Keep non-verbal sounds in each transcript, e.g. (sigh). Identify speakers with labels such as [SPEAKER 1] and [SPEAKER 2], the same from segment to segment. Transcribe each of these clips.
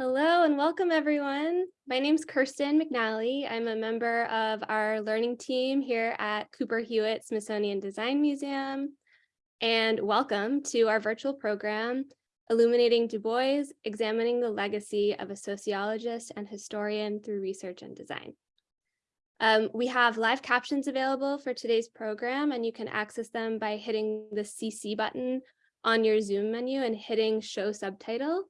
[SPEAKER 1] Hello and welcome everyone. My name is Kirsten McNally. I'm a member of our learning team here at Cooper Hewitt Smithsonian Design Museum. And welcome to our virtual program, Illuminating Du Bois, Examining the Legacy of a Sociologist and Historian Through Research and Design. Um, we have live captions available for today's program, and you can access them by hitting the CC button on your Zoom menu and hitting Show Subtitle.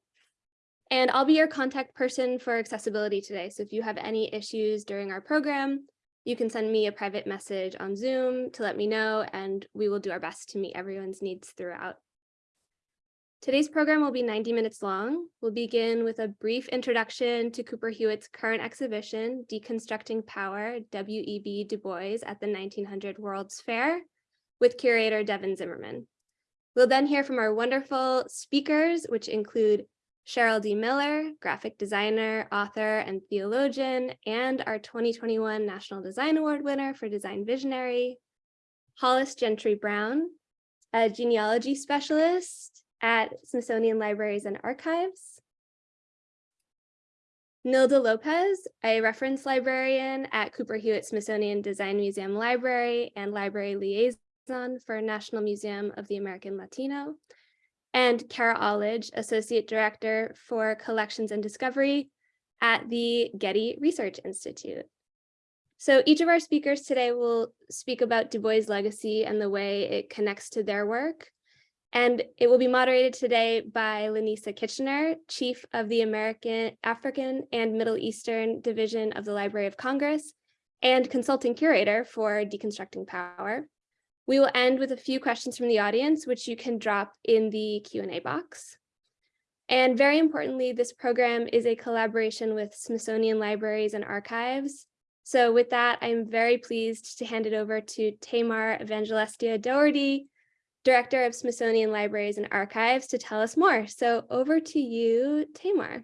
[SPEAKER 1] And I'll be your contact person for accessibility today. So if you have any issues during our program, you can send me a private message on Zoom to let me know, and we will do our best to meet everyone's needs throughout. Today's program will be 90 minutes long. We'll begin with a brief introduction to Cooper Hewitt's current exhibition, Deconstructing Power, W.E.B. Du Bois at the 1900 World's Fair, with curator Devin Zimmerman. We'll then hear from our wonderful speakers, which include Cheryl D. Miller, graphic designer, author, and theologian, and our 2021 National Design Award winner for Design Visionary, Hollis Gentry Brown, a genealogy specialist at Smithsonian Libraries and Archives, Nilda Lopez, a reference librarian at Cooper Hewitt Smithsonian Design Museum Library and library liaison for National Museum of the American Latino, and Kara Olidge, Associate Director for Collections and Discovery at the Getty Research Institute. So each of our speakers today will speak about Du Bois' legacy and the way it connects to their work. And it will be moderated today by Lanisa Kitchiner, Chief of the American, African and Middle Eastern Division of the Library of Congress and Consulting Curator for Deconstructing Power. We will end with a few questions from the audience, which you can drop in the Q&A box. And very importantly, this program is a collaboration with Smithsonian Libraries and Archives. So with that, I'm very pleased to hand it over to Tamar Evangelestia Dougherty, Director of Smithsonian Libraries and Archives to tell us more. So over to you, Tamar.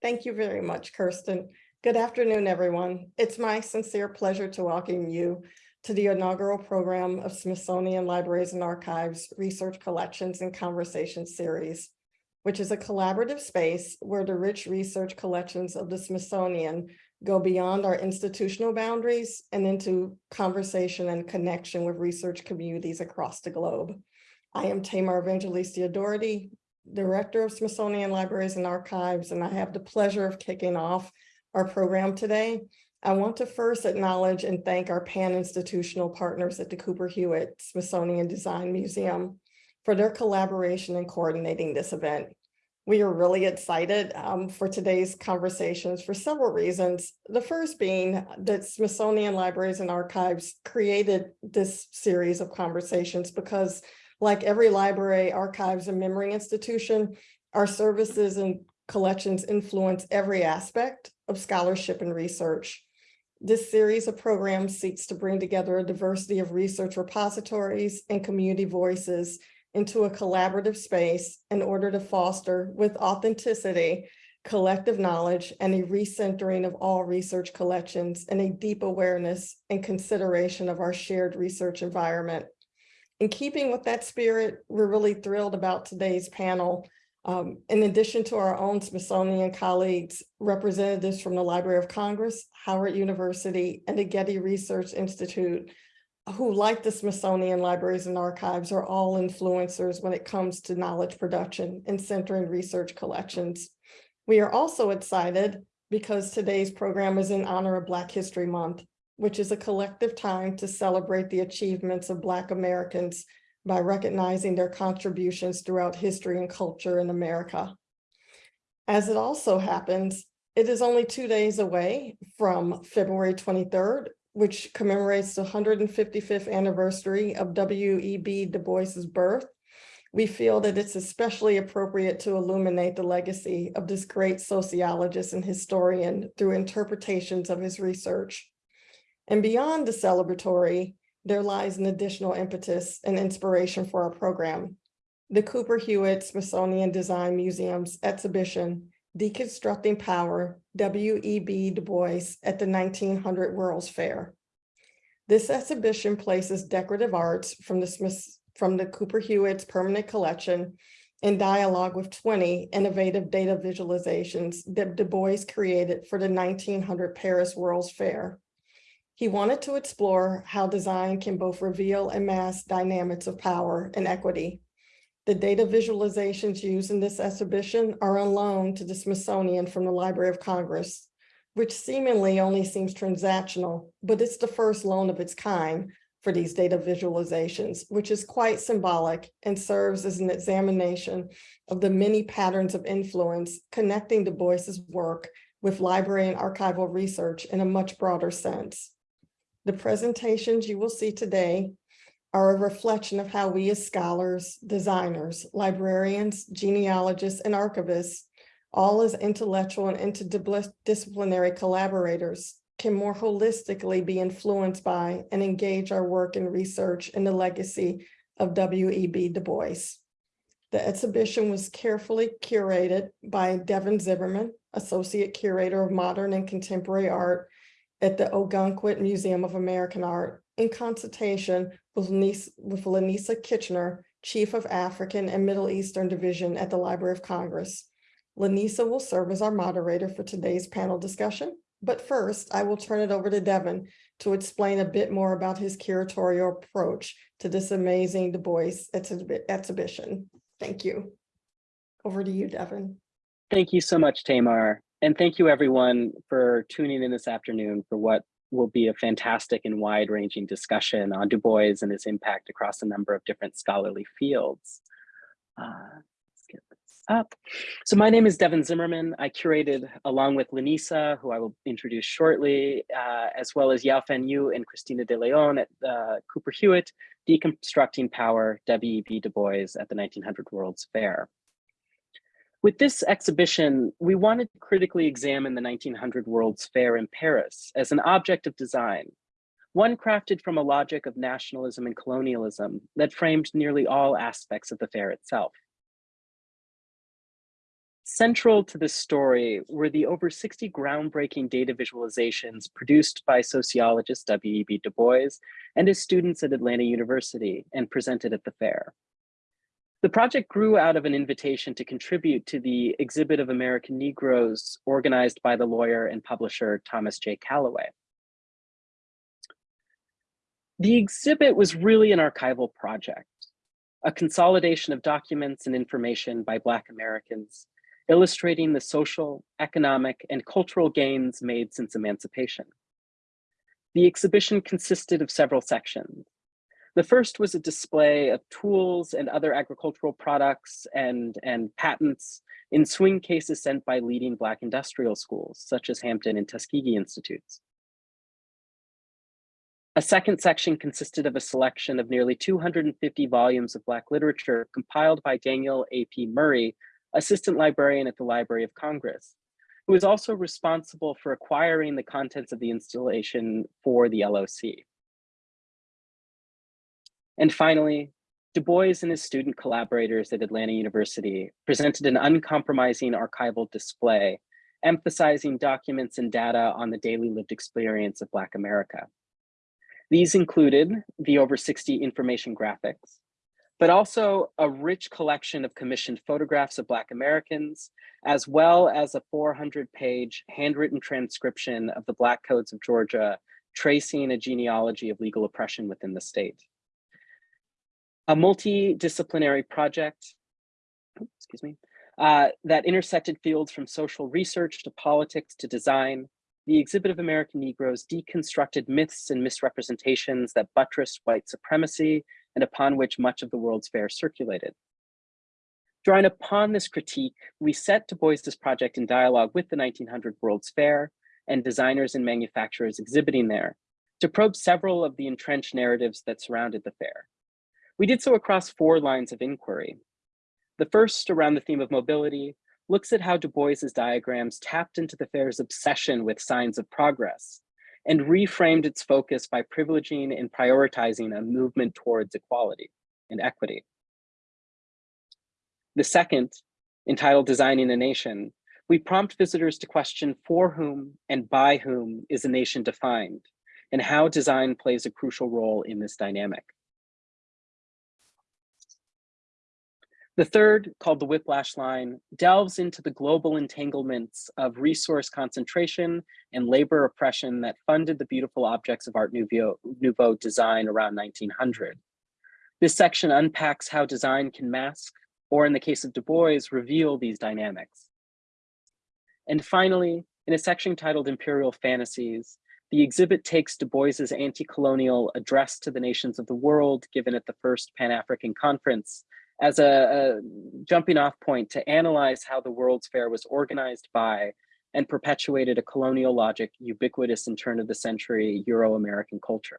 [SPEAKER 2] Thank you very much, Kirsten. Good afternoon, everyone. It's my sincere pleasure to welcome you to the inaugural program of Smithsonian Libraries and Archives Research Collections and Conversation Series, which is a collaborative space where the rich research collections of the Smithsonian go beyond our institutional boundaries and into conversation and connection with research communities across the globe. I am Tamar Evangelestia Dougherty, Director of Smithsonian Libraries and Archives, and I have the pleasure of kicking off our program today I want to first acknowledge and thank our pan-institutional partners at the Cooper Hewitt Smithsonian Design Museum for their collaboration in coordinating this event. We are really excited um, for today's conversations for several reasons. The first being that Smithsonian Libraries and Archives created this series of conversations because like every library, archives, and memory institution, our services and collections influence every aspect of scholarship and research. This series of programs seeks to bring together a diversity of research repositories and community voices into a collaborative space in order to foster with authenticity, collective knowledge, and a recentering of all research collections and a deep awareness and consideration of our shared research environment. In keeping with that spirit, we're really thrilled about today's panel um, in addition to our own Smithsonian colleagues, representatives from the Library of Congress, Howard University, and the Getty Research Institute, who like the Smithsonian Libraries and Archives are all influencers when it comes to knowledge production and centering research collections. We are also excited because today's program is in honor of Black History Month, which is a collective time to celebrate the achievements of Black Americans by recognizing their contributions throughout history and culture in America. As it also happens, it is only two days away from February 23rd, which commemorates the 155th anniversary of W.E.B. Du Bois's birth. We feel that it's especially appropriate to illuminate the legacy of this great sociologist and historian through interpretations of his research. And beyond the celebratory, there lies an additional impetus and inspiration for our program. The Cooper Hewitt Smithsonian Design Museum's exhibition, Deconstructing Power, W.E.B. Du Bois at the 1900 World's Fair. This exhibition places decorative arts from the Smith, from the Cooper Hewitt's permanent collection in dialogue with twenty innovative data visualizations that Du Bois created for the nineteen hundred Paris World's Fair. He wanted to explore how design can both reveal and mask dynamics of power and equity. The data visualizations used in this exhibition are on loan to the Smithsonian from the Library of Congress, which seemingly only seems transactional, but it's the first loan of its kind for these data visualizations, which is quite symbolic and serves as an examination of the many patterns of influence connecting Du Bois's work with library and archival research in a much broader sense. The presentations you will see today are a reflection of how we as scholars, designers, librarians, genealogists, and archivists, all as intellectual and interdisciplinary collaborators, can more holistically be influenced by and engage our work and research in the legacy of W.E.B. Du Bois. The exhibition was carefully curated by Devin Zimmerman, Associate Curator of Modern and Contemporary Art at the Ogunquit Museum of American Art in consultation with Lanisa, with Lanisa Kitchiner, Chief of African and Middle Eastern Division at the Library of Congress. Lanisa will serve as our moderator for today's panel discussion. But first, I will turn it over to Devin to explain a bit more about his curatorial approach to this amazing Du Bois exhibition. Thank you. Over to you, Devin.
[SPEAKER 3] Thank you so much, Tamar. And thank you everyone for tuning in this afternoon for what will be a fantastic and wide ranging discussion on Du Bois and his impact across a number of different scholarly fields. Uh, let's get this up. So my name is Devin Zimmerman. I curated along with Lanisa, who I will introduce shortly, uh, as well as Yao-Fen You and Christina De Leon at uh, Cooper Hewitt, Deconstructing Power, W.E.B. Du Bois at the 1900 World's Fair. With this exhibition, we wanted to critically examine the 1900 World's Fair in Paris as an object of design, one crafted from a logic of nationalism and colonialism that framed nearly all aspects of the fair itself. Central to this story were the over 60 groundbreaking data visualizations produced by sociologist W.E.B. Du Bois and his students at Atlanta University and presented at the fair. The project grew out of an invitation to contribute to the exhibit of American Negroes organized by the lawyer and publisher Thomas J. Calloway. The exhibit was really an archival project, a consolidation of documents and information by Black Americans, illustrating the social, economic, and cultural gains made since emancipation. The exhibition consisted of several sections, the first was a display of tools and other agricultural products and, and patents in swing cases sent by leading Black industrial schools, such as Hampton and Tuskegee Institutes. A second section consisted of a selection of nearly 250 volumes of Black literature compiled by Daniel A.P. Murray, assistant librarian at the Library of Congress, who was also responsible for acquiring the contents of the installation for the LOC. And finally, Du Bois and his student collaborators at Atlanta University presented an uncompromising archival display, emphasizing documents and data on the daily lived experience of Black America. These included the over 60 information graphics, but also a rich collection of commissioned photographs of Black Americans, as well as a 400 page handwritten transcription of the Black Codes of Georgia, tracing a genealogy of legal oppression within the state a multidisciplinary project, excuse me, uh, that intersected fields from social research to politics to design. The exhibit of American Negroes deconstructed myths and misrepresentations that buttressed white supremacy and upon which much of the World's Fair circulated. Drawing upon this critique, we set Du Bois's project in dialogue with the 1900 World's Fair and designers and manufacturers exhibiting there to probe several of the entrenched narratives that surrounded the fair, we did so across four lines of inquiry. The first, around the theme of mobility, looks at how Du Bois's diagrams tapped into the fair's obsession with signs of progress and reframed its focus by privileging and prioritizing a movement towards equality and equity. The second, entitled Designing a Nation, we prompt visitors to question for whom and by whom is a nation defined and how design plays a crucial role in this dynamic. The third, called the whiplash line, delves into the global entanglements of resource concentration and labor oppression that funded the beautiful objects of Art Nouveau, Nouveau design around 1900. This section unpacks how design can mask, or in the case of Du Bois, reveal these dynamics. And finally, in a section titled Imperial Fantasies, the exhibit takes Du Bois's anti-colonial address to the nations of the world given at the first Pan-African Conference as a, a jumping off point to analyze how the World's Fair was organized by and perpetuated a colonial logic ubiquitous in turn of the century Euro-American culture.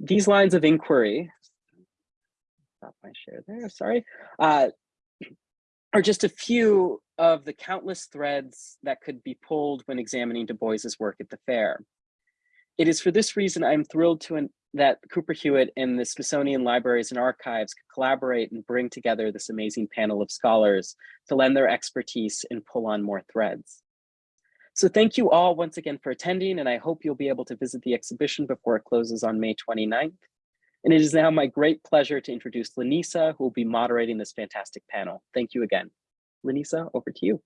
[SPEAKER 3] These lines of inquiry, stop my share there, sorry, uh, are just a few of the countless threads that could be pulled when examining Du Bois's work at the fair. It is for this reason I'm thrilled to that Cooper Hewitt and the Smithsonian Libraries and Archives could collaborate and bring together this amazing panel of scholars to lend their expertise and pull on more threads. So thank you all once again for attending, and I hope you'll be able to visit the exhibition before it closes on May 29th. And it is now my great pleasure to introduce Lanisa, who will be moderating this fantastic panel. Thank you again. Lanisa, over to you.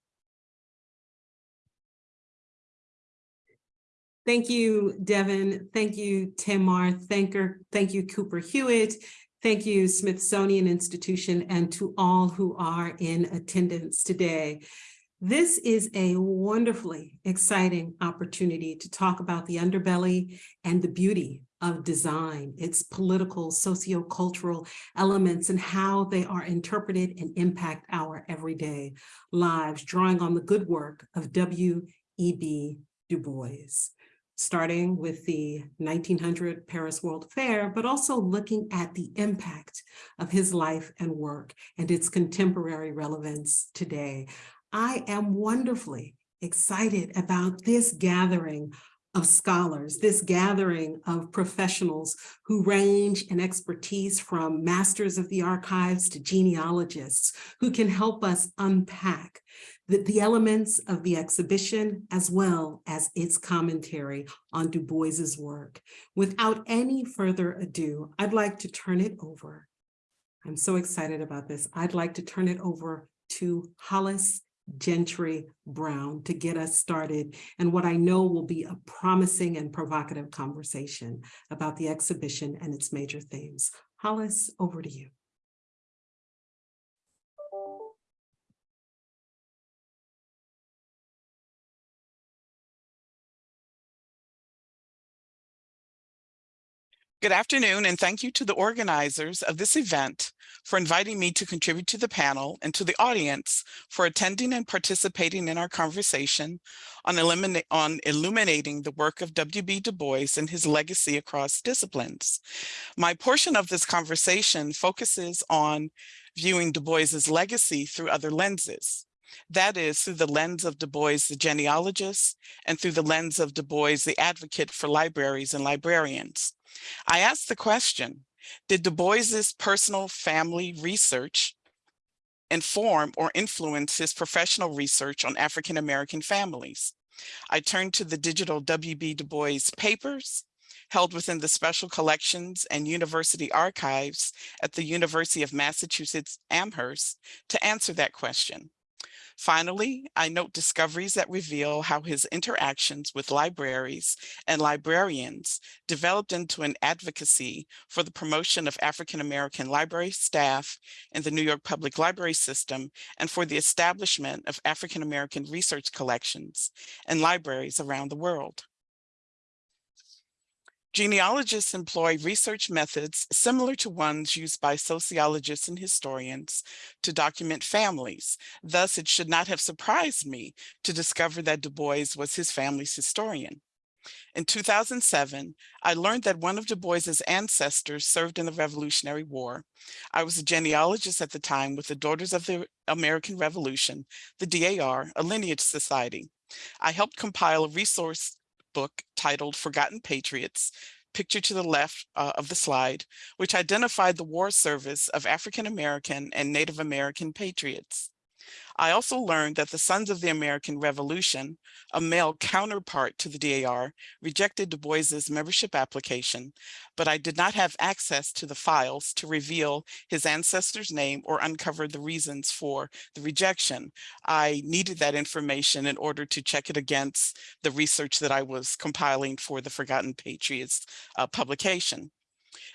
[SPEAKER 4] Thank you, Devin. Thank you, Tamar. Thank, her, thank you, Cooper Hewitt. Thank you, Smithsonian Institution, and to all who are in attendance today. This is a wonderfully exciting opportunity to talk about the underbelly and the beauty of design, its political, socio-cultural elements, and how they are interpreted and impact our everyday lives, drawing on the good work of W.E.B. Du Bois starting with the 1900 Paris World Fair, but also looking at the impact of his life and work and its contemporary relevance today. I am wonderfully excited about this gathering of scholars, this gathering of professionals who range in expertise from masters of the archives to genealogists who can help us unpack the, the elements of the exhibition as well as its commentary on Du Bois's work. Without any further ado, I'd like to turn it over. I'm so excited about this. I'd like to turn it over to Hollis Gentry Brown to get us started and what I know will be a promising and provocative conversation about the exhibition and its major themes. Hollis, over to you.
[SPEAKER 5] Good afternoon, and thank you to the organizers of this event for inviting me to contribute to the panel and to the audience for attending and participating in our conversation on, on illuminating the work of W.B. Du Bois and his legacy across disciplines. My portion of this conversation focuses on viewing Du Bois's legacy through other lenses. That is through the lens of Du Bois, the genealogist, and through the lens of Du Bois, the advocate for libraries and librarians. I asked the question, did Du Bois's personal family research inform or influence his professional research on African-American families? I turned to the digital W.B. Du Bois papers held within the special collections and university archives at the University of Massachusetts Amherst to answer that question. Finally, I note discoveries that reveal how his interactions with libraries and librarians developed into an advocacy for the promotion of African-American library staff in the New York Public Library System and for the establishment of African-American research collections and libraries around the world. Genealogists employ research methods similar to ones used by sociologists and historians to document families. Thus, it should not have surprised me to discover that Du Bois was his family's historian. In 2007, I learned that one of Du Bois's ancestors served in the Revolutionary War. I was a genealogist at the time with the Daughters of the American Revolution, the DAR, a lineage society. I helped compile a resource book titled Forgotten Patriots, pictured to the left uh, of the slide, which identified the war service of African American and Native American patriots. I also learned that the Sons of the American Revolution, a male counterpart to the DAR, rejected Du Bois's membership application, but I did not have access to the files to reveal his ancestor's name or uncover the reasons for the rejection. I needed that information in order to check it against the research that I was compiling for the Forgotten Patriots uh, publication.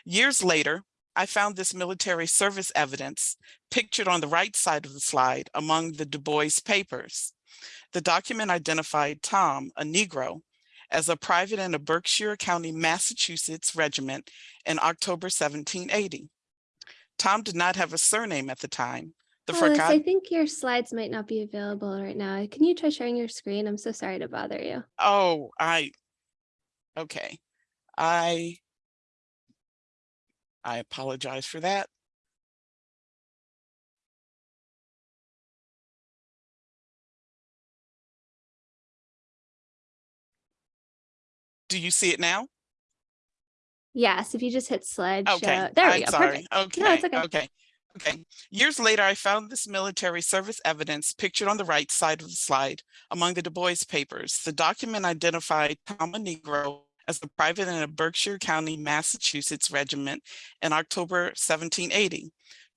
[SPEAKER 5] Years later, I found this military service evidence pictured on the right side of the slide among the Du Bois papers. The document identified Tom, a Negro, as a private in a Berkshire County, Massachusetts regiment in October 1780. Tom did not have a surname at the time. The
[SPEAKER 1] Alice, I think your slides might not be available right now. Can you try sharing your screen? I'm so sorry to bother you.
[SPEAKER 5] oh, I, okay. I, I apologize for that. Do you see it now?
[SPEAKER 1] Yes, if you just hit slideshow.
[SPEAKER 5] Okay,
[SPEAKER 1] There we
[SPEAKER 5] I'm
[SPEAKER 1] go.
[SPEAKER 5] sorry.
[SPEAKER 1] Perfect.
[SPEAKER 5] Okay,
[SPEAKER 1] it's okay.
[SPEAKER 5] okay, okay. Years later, I found this military service evidence pictured on the right side of the slide among the Du Bois papers. The document identified Tom a Negro as a private in a Berkshire County, Massachusetts regiment in October 1780.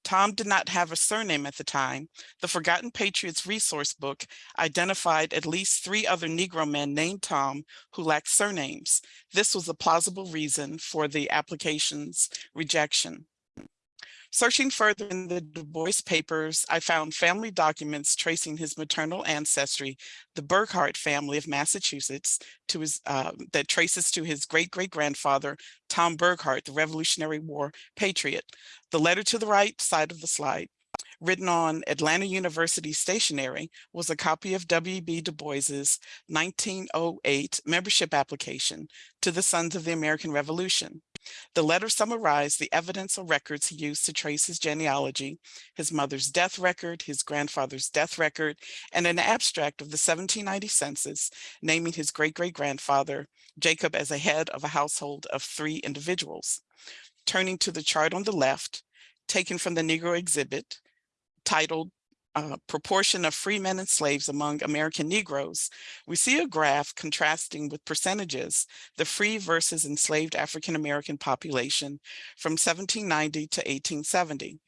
[SPEAKER 5] Tom did not have a surname at the time. The Forgotten Patriots resource book identified at least three other Negro men named Tom who lacked surnames. This was a plausible reason for the application's rejection. Searching further in the Du Bois papers, I found family documents tracing his maternal ancestry, the Burghardt family of Massachusetts, to his uh, that traces to his great-great-grandfather, Tom Burghardt, the Revolutionary War patriot. The letter to the right side of the slide, written on Atlanta University stationery, was a copy of W.B. Du Bois's 1908 membership application to the Sons of the American Revolution. The letter summarized the evidence or records he used to trace his genealogy, his mother's death record, his grandfather's death record, and an abstract of the 1790 census, naming his great-great-grandfather, Jacob, as a head of a household of three individuals. Turning to the chart on the left, taken from the Negro exhibit, titled uh, proportion of free men and slaves among American Negroes, we see a graph contrasting with percentages the free versus enslaved African American population from 1790 to 1870.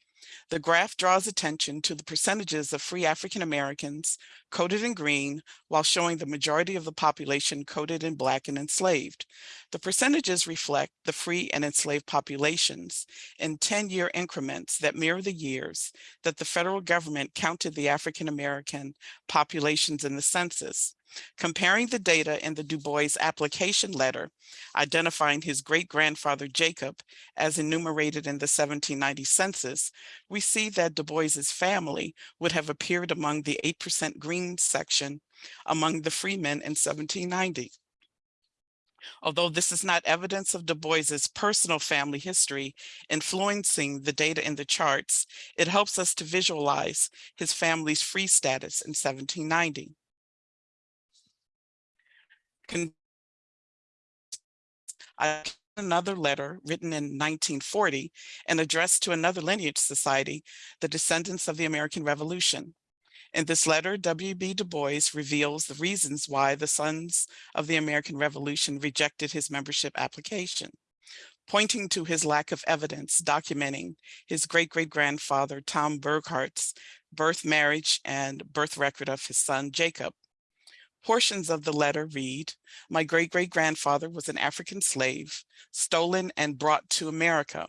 [SPEAKER 5] The graph draws attention to the percentages of free African Americans coded in green while showing the majority of the population coded in black and enslaved. The percentages reflect the free and enslaved populations in 10-year increments that mirror the years that the federal government counted the African American populations in the census. Comparing the data in the Du Bois application letter, identifying his great-grandfather Jacob as enumerated in the 1790 census, we see that Du Bois's family would have appeared among the 8% green section among the freemen in 1790. Although this is not evidence of Du Bois's personal family history influencing the data in the charts, it helps us to visualize his family's free status in 1790. Another letter written in 1940 and addressed to another lineage society, the descendants of the American Revolution. In this letter, W.B. Du Bois reveals the reasons why the Sons of the American Revolution rejected his membership application, pointing to his lack of evidence documenting his great-great-grandfather Tom Burghardt's birth, marriage, and birth record of his son Jacob. Portions of the letter read, my great-great-grandfather was an African slave, stolen and brought to America.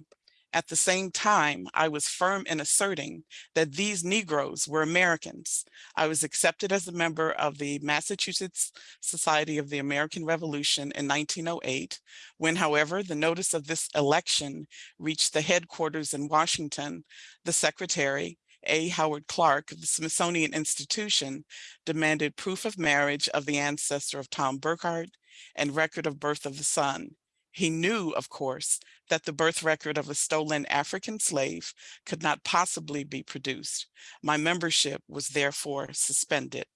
[SPEAKER 5] At the same time, I was firm in asserting that these Negroes were Americans. I was accepted as a member of the Massachusetts Society of the American Revolution in 1908, when, however, the notice of this election reached the headquarters in Washington, the secretary, A. Howard Clark of the Smithsonian Institution demanded proof of marriage of the ancestor of Tom Burghardt and record of birth of the son. He knew, of course, that the birth record of a stolen African slave could not possibly be produced. My membership was therefore suspended.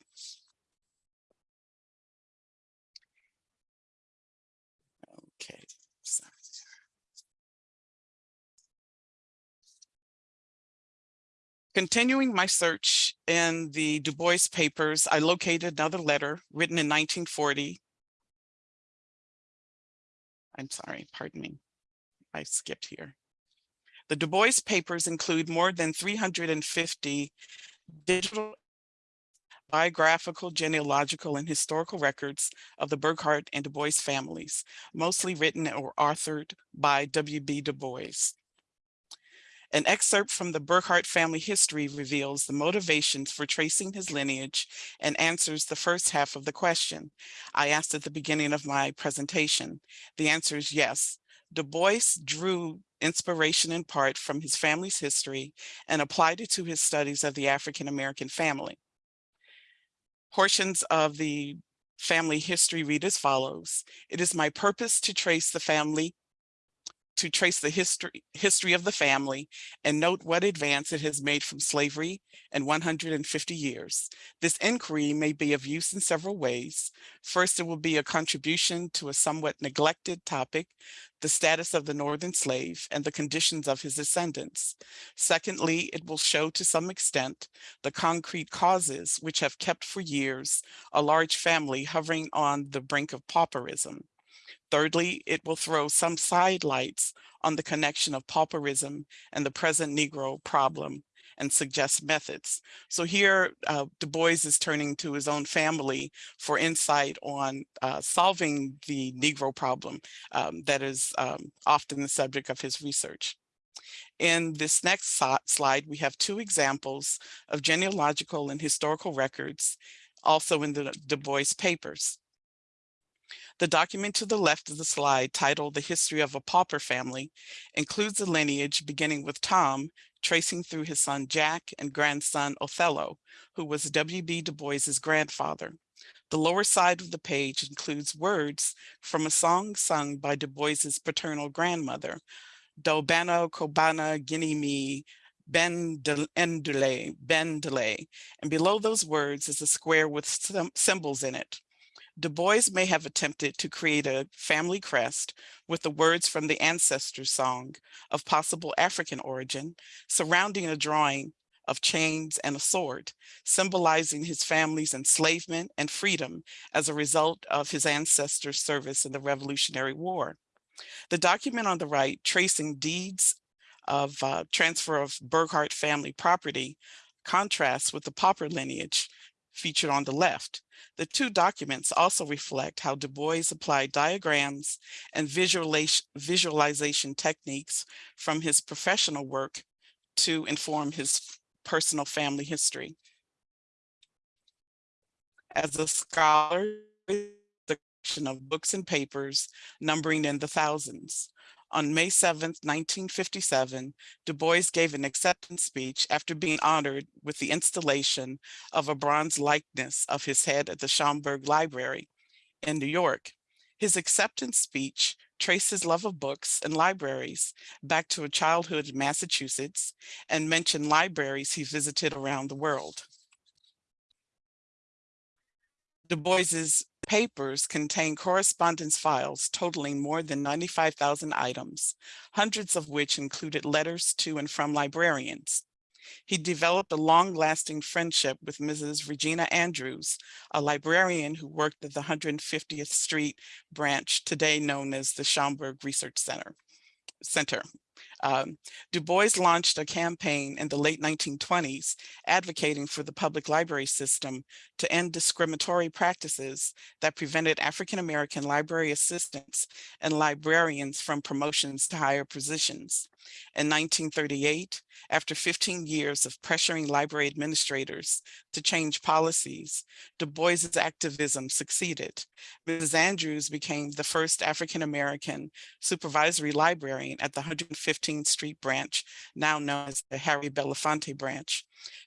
[SPEAKER 5] Continuing my search in the Du Bois papers, I located another letter written in 1940. I'm sorry, pardon me. I skipped here. The Du Bois papers include more than 350 digital biographical, genealogical, and historical records of the Burghardt and Du Bois families, mostly written or authored by W.B. Du Bois. An excerpt from the Burghardt family history reveals the motivations for tracing his lineage and answers the first half of the question I asked at the beginning of my presentation. The answer is yes. Du Bois drew inspiration in part from his family's history and applied it to his studies of the African-American family. Portions of the family history read as follows. It is my purpose to trace the family to trace the history, history of the family and note what advance it has made from slavery in 150 years. This inquiry may be of use in several ways. First, it will be a contribution to a somewhat neglected topic, the status of the northern slave and the conditions of his descendants. Secondly, it will show to some extent the concrete causes which have kept for years a large family hovering on the brink of pauperism. Thirdly, it will throw some sidelights on the connection of pauperism and the present Negro problem and suggest methods. So here, uh, Du Bois is turning to his own family for insight on uh, solving the Negro problem um, that is um, often the subject of his research. In this next slide, we have two examples of genealogical and historical records, also in the Du Bois papers. The document to the left of the slide titled The History of a Pauper Family includes a lineage beginning with Tom, tracing through his son Jack and grandson Othello, who was W.B. Du Bois's grandfather. The lower side of the page includes words from a song sung by Du Bois's paternal grandmother, Dobano Kobana Guinea Ben Endule, Ben Delay. And below those words is a square with symbols in it. Du Bois may have attempted to create a family crest with the words from the ancestor song of possible African origin surrounding a drawing of chains and a sword, symbolizing his family's enslavement and freedom as a result of his ancestors' service in the Revolutionary War. The document on the right, tracing deeds of uh, transfer of Burghardt family property, contrasts with the pauper lineage featured on the left. The two documents also reflect how Du Bois applied diagrams and visualization techniques from his professional work to inform his personal family history. As a scholar, the collection of books and papers numbering in the thousands. On May 7, 1957, Du Bois gave an acceptance speech after being honored with the installation of a bronze likeness of his head at the Schomburg Library in New York. His acceptance speech traced his love of books and libraries back to a childhood in Massachusetts and mentioned libraries he visited around the world. Du Bois's papers contain correspondence files totaling more than 95,000 items, hundreds of which included letters to and from librarians. He developed a long-lasting friendship with Mrs. Regina Andrews, a librarian who worked at the 150th Street branch, today known as the Schomburg Research Center. Center. Um, du Bois launched a campaign in the late 1920s advocating for the public library system to end discriminatory practices that prevented African-American library assistants and librarians from promotions to higher positions. In 1938, after 15 years of pressuring library administrators to change policies, Du Bois's activism succeeded. Mrs. Andrews became the first African-American supervisory librarian at the 115th Street branch, now known as the Harry Belafonte branch,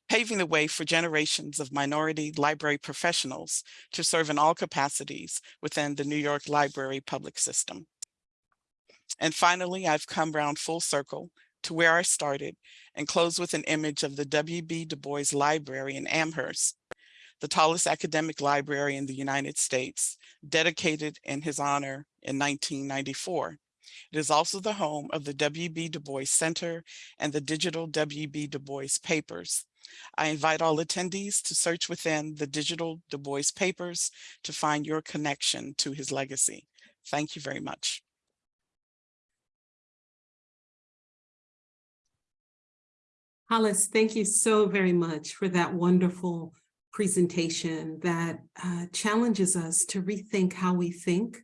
[SPEAKER 5] paving the way for generations of minority library professionals to serve in all capacities within the New York Library public system. And finally, I've come round full circle to where I started and close with an image of the W.B. Du Bois Library in Amherst, the tallest academic library in the United States, dedicated in his honor in 1994. It is also the home of the W.B. Du Bois Center and the digital W.B. Du Bois papers. I invite all attendees to search within the digital Du Bois papers to find your connection to his legacy. Thank you very much.
[SPEAKER 4] Hollis, thank you so very much for that wonderful presentation that uh, challenges us to rethink how we think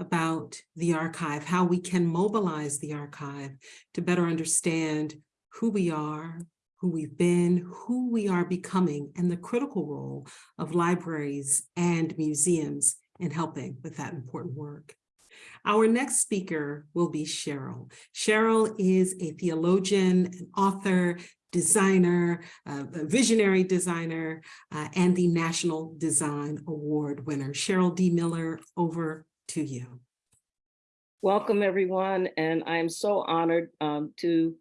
[SPEAKER 4] about the archive, how we can mobilize the archive to better understand who we are, who we've been, who we are becoming, and the critical role of libraries and museums in helping with that important work. Our next speaker will be Cheryl. Cheryl is a theologian, an author, designer, uh, visionary designer, uh, and the National Design Award winner. Cheryl D. Miller, over to you.
[SPEAKER 6] Welcome, everyone, and I am so honored um, to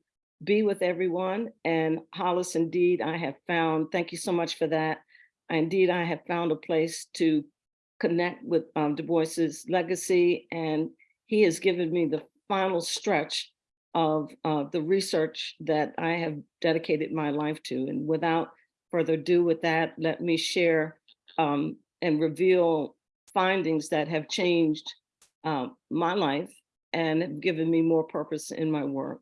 [SPEAKER 6] be with everyone. And Hollis, indeed, I have found, thank you so much for that. Indeed, I have found a place to connect with um, Du Bois's legacy, and he has given me the final stretch of uh, the research that I have dedicated my life to. And without further ado with that, let me share um, and reveal findings that have changed um, my life and have given me more purpose in my work.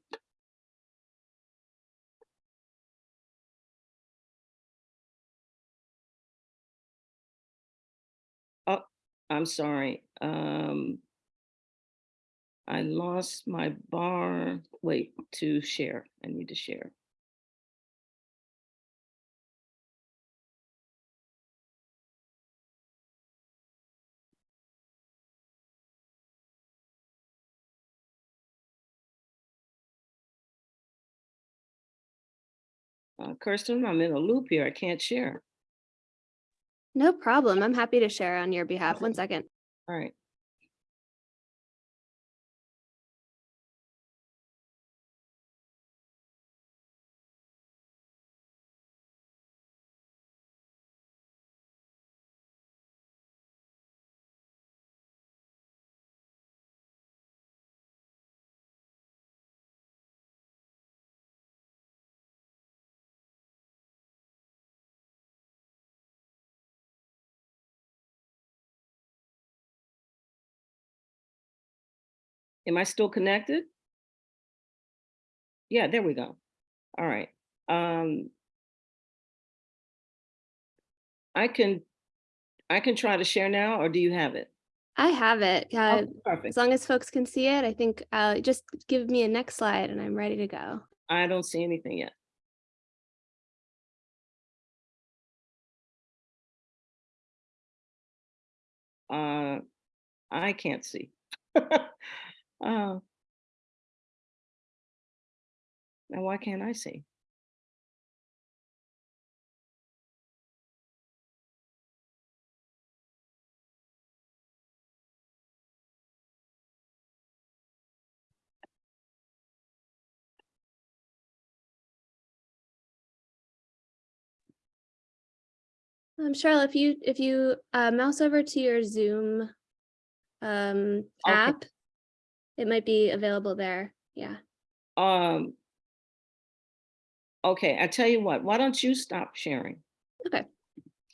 [SPEAKER 6] Oh, I'm sorry. Um, I lost my bar. Wait, to share. I need to share. Uh, Kirsten, I'm in a loop here. I can't share.
[SPEAKER 1] No problem. I'm happy to share on your behalf. One second.
[SPEAKER 6] All right. Am I still connected? Yeah, there we go. All right. Um, I can, I can try to share now, or do you have it?
[SPEAKER 1] I have it.
[SPEAKER 6] Oh,
[SPEAKER 1] Uh,
[SPEAKER 6] Perfect.
[SPEAKER 1] as long as folks can see it, I think uh, just give me a next slide and I'm ready to go.
[SPEAKER 6] I don't see anything yet. Uh, I can't see. (laughs) Uh, Now, why can't I see?
[SPEAKER 1] Um, Cheryl, if you if you uh, mouse over to your Zoom um,
[SPEAKER 6] Okay.
[SPEAKER 1] app, it might be available there. Yeah.
[SPEAKER 6] Um. Okay, I tell you what, why don't you stop sharing?
[SPEAKER 1] Okay.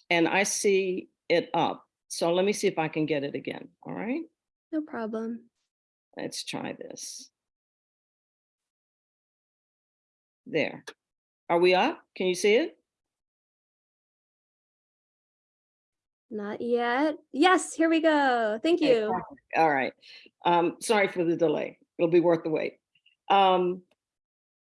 [SPEAKER 6] And I see it up, so let me see if I can get it again, all right?
[SPEAKER 1] No problem.
[SPEAKER 6] Let's try this. There. Are we up? Can you see it?
[SPEAKER 1] Not yet. Yes, here we go. Thank you.
[SPEAKER 6] perfect. All right. Um, sorry for the delay. It'll be worth the wait. Um,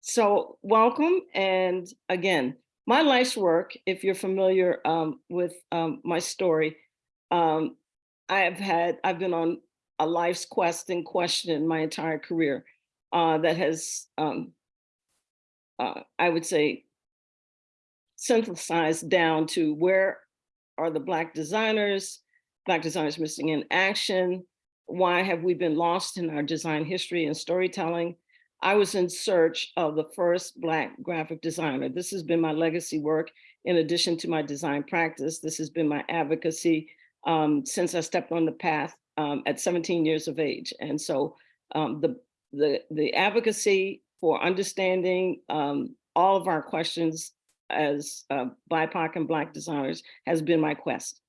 [SPEAKER 6] so welcome. And again, my life's work, if you're familiar um, with um, my story, um, I have had, I've been on a life's quest and question my entire career uh, that has, um, uh, I would say, synthesized down to where are the Black designers, Black designers missing in action? Why have we been lost in our design history and storytelling? I was in search of the first Black graphic designer. This has been my legacy work. In addition to my design practice, this has been my advocacy um, since I stepped on the path um, at 17 years of age. And so um, the, the, the advocacy for understanding um, all of our questions as uh, BIPOC and Black designers has been my quest.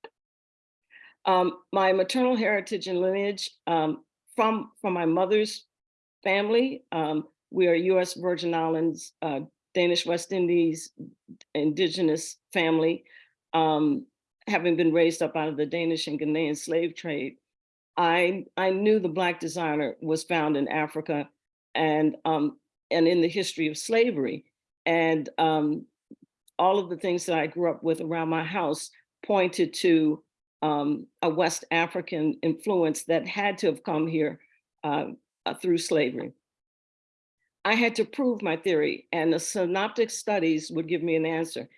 [SPEAKER 6] Um, my maternal heritage and lineage um, from, from my mother's family, um, we are US Virgin Islands, uh, Danish West Indies, indigenous family, um, having been raised up out of the Danish and Ghanaian slave trade. I, I knew the Black designer was found in Africa and, um, and in the history of slavery. And um, all of the things that I grew up with around my house pointed to um, a West African influence that had to have come here uh, uh, through slavery. I had to prove my theory and the synoptic studies would give me an answer.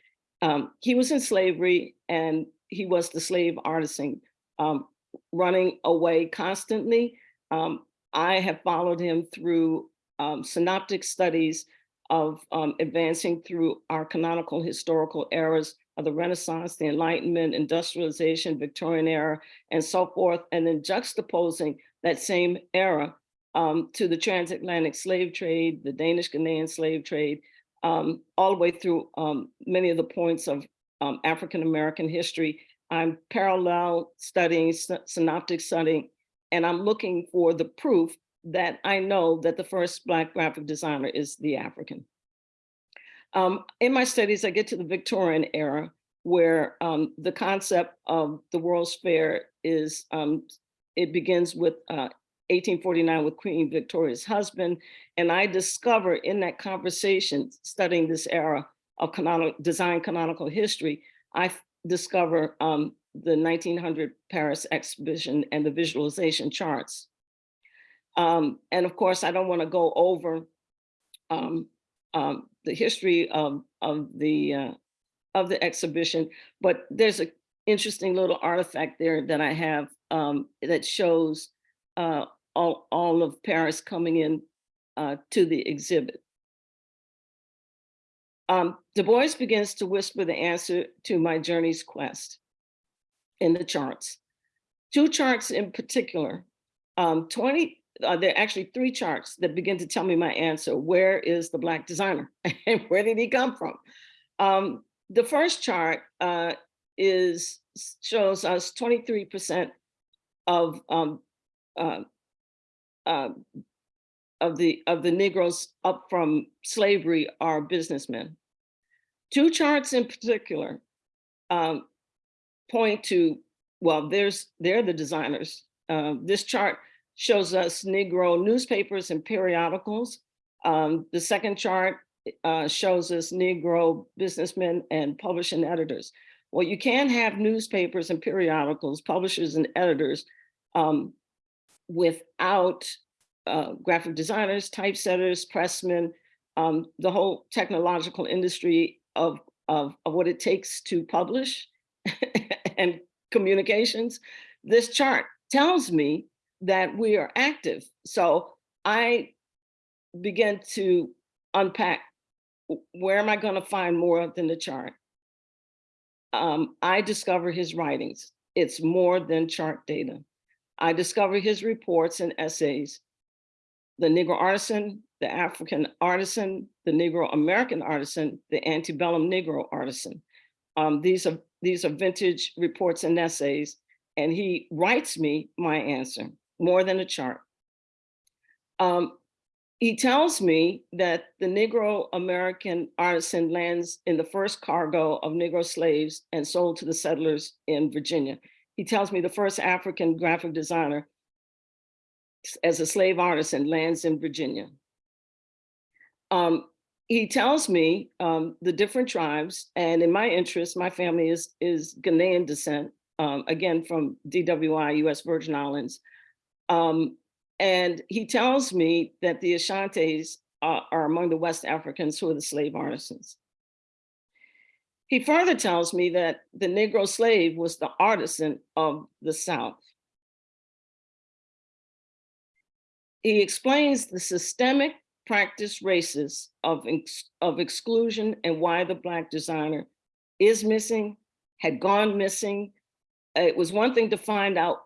[SPEAKER 6] Um, he was in slavery and he was the slave artisan um, running away constantly. Um, I have followed him through um, synoptic studies of um, advancing through our canonical historical eras of the Renaissance, the Enlightenment, industrialization, Victorian era, and so forth, and then juxtaposing that same era um, to the transatlantic slave trade, the Danish Ghanaian slave trade, um, all the way through um, many of the points of um, African-American history. I'm parallel studying, synoptic studying, and I'm looking for the proof that I know that the first Black graphic designer is the African. Um, in my studies, I get to the Victorian era where um, the concept of the World's Fair is, um, it begins with uh, 1849 with Queen Victoria's husband. And I discover in that conversation, studying this era of design canonical history, I discover um, the 1900 Paris exhibition and the visualization charts. Um, and of course, I don't want to go over um, um, the history of, of the uh, of the exhibition, but there's an interesting little artifact there that I have um, that shows uh, all, all of Paris coming in uh, to the exhibit. Um, Du Bois begins to whisper the answer to my journey's quest in the charts. Two charts in particular, um, 20, uh, there are actually three charts that begin to tell me my answer. Where is the Black designer (laughs) and where did he come from? Um, the first chart uh, is shows us 23% of um, uh, uh, of the of the Negroes up from slavery are businessmen. Two charts in particular um, point to well, there's they're the designers. Uh, this chart shows us Negro newspapers and periodicals. Um, the second chart uh, shows us Negro businessmen and publishing editors. Well, you can have newspapers and periodicals, publishers and editors um, without uh, graphic designers, typesetters, pressmen, um, the whole technological industry of, of, of what it takes to publish (laughs) and communications. This chart tells me that we are active. So I began to unpack where am I going to find more than the chart? Um, I discover his writings. It's more than chart data. I discover his reports and essays. The Negro artisan, the African artisan, the Negro American artisan, the antebellum Negro artisan. Um, these are these are vintage reports and essays, and he writes me my answer more than a chart. Um, he tells me that the Negro American artisan lands in the first cargo of Negro slaves and sold to the settlers in Virginia. He tells me the first African graphic designer as a slave artisan lands in Virginia. Um, he tells me um, the different tribes, and in my interest, my family is, is Ghanaian descent, um, again, from DWI, US Virgin Islands. Um, and he tells me that the Ashantis are, are among the West Africans who are the slave artisans. He further tells me that the Negro slave was the artisan of the South. He explains the systemic practice races of, of exclusion and why the Black designer is missing, had gone missing. It was one thing to find out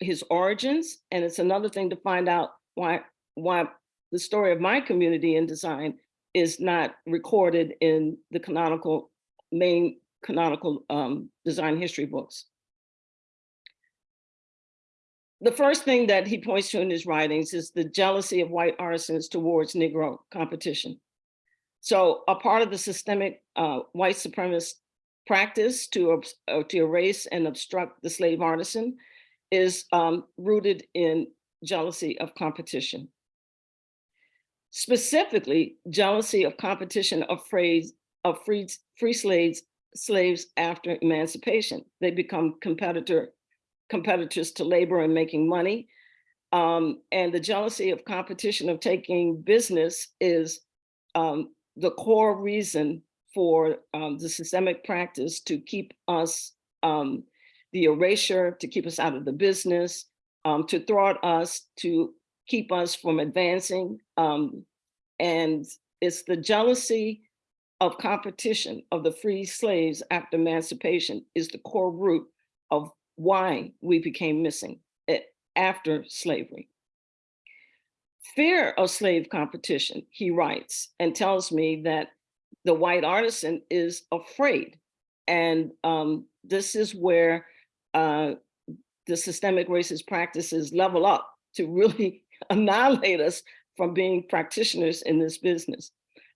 [SPEAKER 6] his origins, and it's another thing to find out why why the story of my community in design is not recorded in the canonical, main canonical um, design history books. The first thing that he points to in his writings is the jealousy of white artisans towards Negro competition. So a part of the systemic uh, white supremacist practice to, uh, to erase and obstruct the slave artisan is um, rooted in jealousy of competition. Specifically, jealousy of competition of phrase of free, free slaves, slaves after emancipation. They become competitor, competitors to labor and making money. Um, and the jealousy of competition of taking business is um, the core reason for um, the systemic practice to keep us, um, the erasure, to keep us out of the business, um, to thwart us, to keep us from advancing. Um, and it's the jealousy of competition of the free slaves after emancipation is the core root of why we became missing eh, after slavery. Fear of slave competition, he writes, and tells me that the white artisan is afraid. And um, this is where uh, the systemic racist practices level up to really (laughs) annihilate us from being practitioners in this business.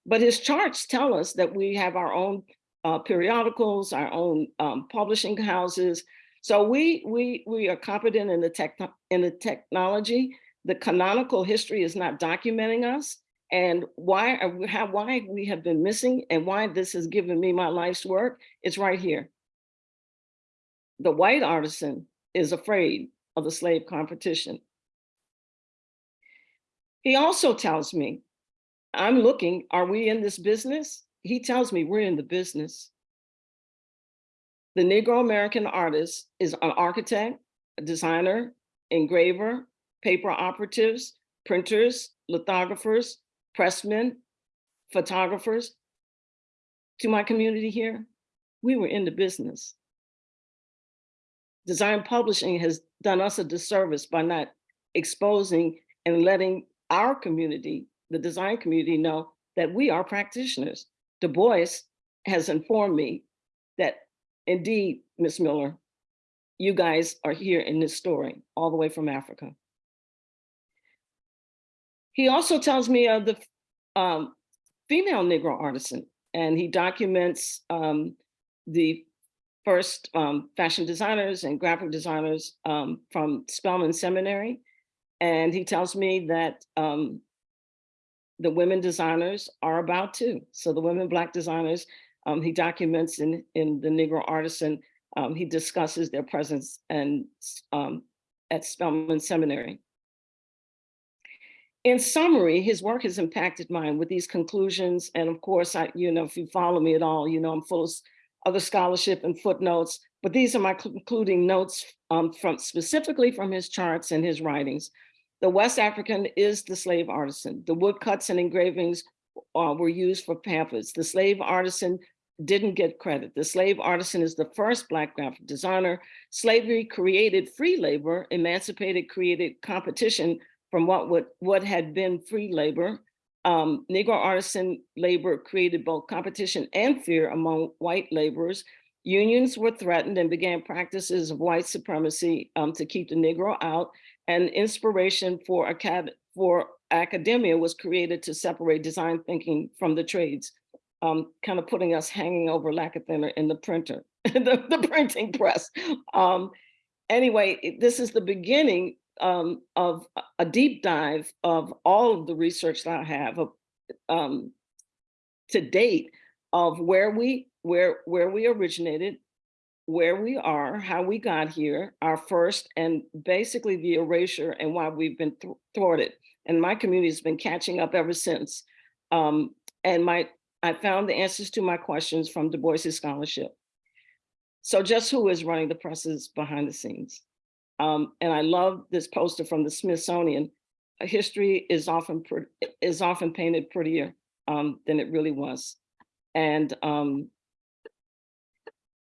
[SPEAKER 6] But his charts tell us that we have our own uh, periodicals, our own um, publishing houses. So we we we are competent in the tech in the technology. The canonical history is not documenting us, and why we have why we have been missing, and why this has given me my life's work. It's right here. The white artisan is afraid of the slave competition. He also tells me, I'm looking, are we in this business? He tells me we're in the business. The Negro American artist is an architect, a designer, engraver, paper operatives, printers, lithographers, pressmen, photographers. To my community here, we were in the business. Design publishing has done us a disservice by not exposing and letting our community, the design community know that we are practitioners. Du Bois has informed me that indeed, Ms. Miller, you guys are here in this story, all the way from Africa. He also tells me of the um, female Negro artisan, and he documents um, the first um, fashion designers and graphic designers um, from Spelman Seminary. And he tells me that um, the women designers are about too. So the women Black designers, um, he documents in, in the Negro Artisan, um, he discusses their presence and um, at Spelman Seminary. In summary, his work has impacted mine with these conclusions. And of course, I, you know, if you follow me at all, you know, I'm full of other scholarship and footnotes, but these are my concluding notes um, from specifically from his charts and his writings. The West African is the slave artisan. The woodcuts and engravings uh, were used for pamphlets. The slave artisan didn't get credit. The slave artisan is the first Black graphic designer. Slavery created free labor, emancipated, created competition from what, would, what had been free labor. Um, Negro artisan labor created both competition and fear among white laborers. Unions were threatened and began practices of white supremacy um, to keep the Negro out and inspiration for, acad for academia was created to separate design thinking from the trades, um, kind of putting us hanging over lacquer thinner in the printer, (laughs) the, the printing press. Um, anyway, this is the beginning um, of a deep dive of all of the research that I have um, to date of where we where where we originated, where we are, how we got here, our first, and basically the erasure and why we've been th thwarted. And my community has been catching up ever since. Um, and my I found the answers to my questions from Du Bois's scholarship. So just who is running the presses behind the scenes? Um, and I love this poster from the Smithsonian. History is often is often painted prettier um, than it really was. And um,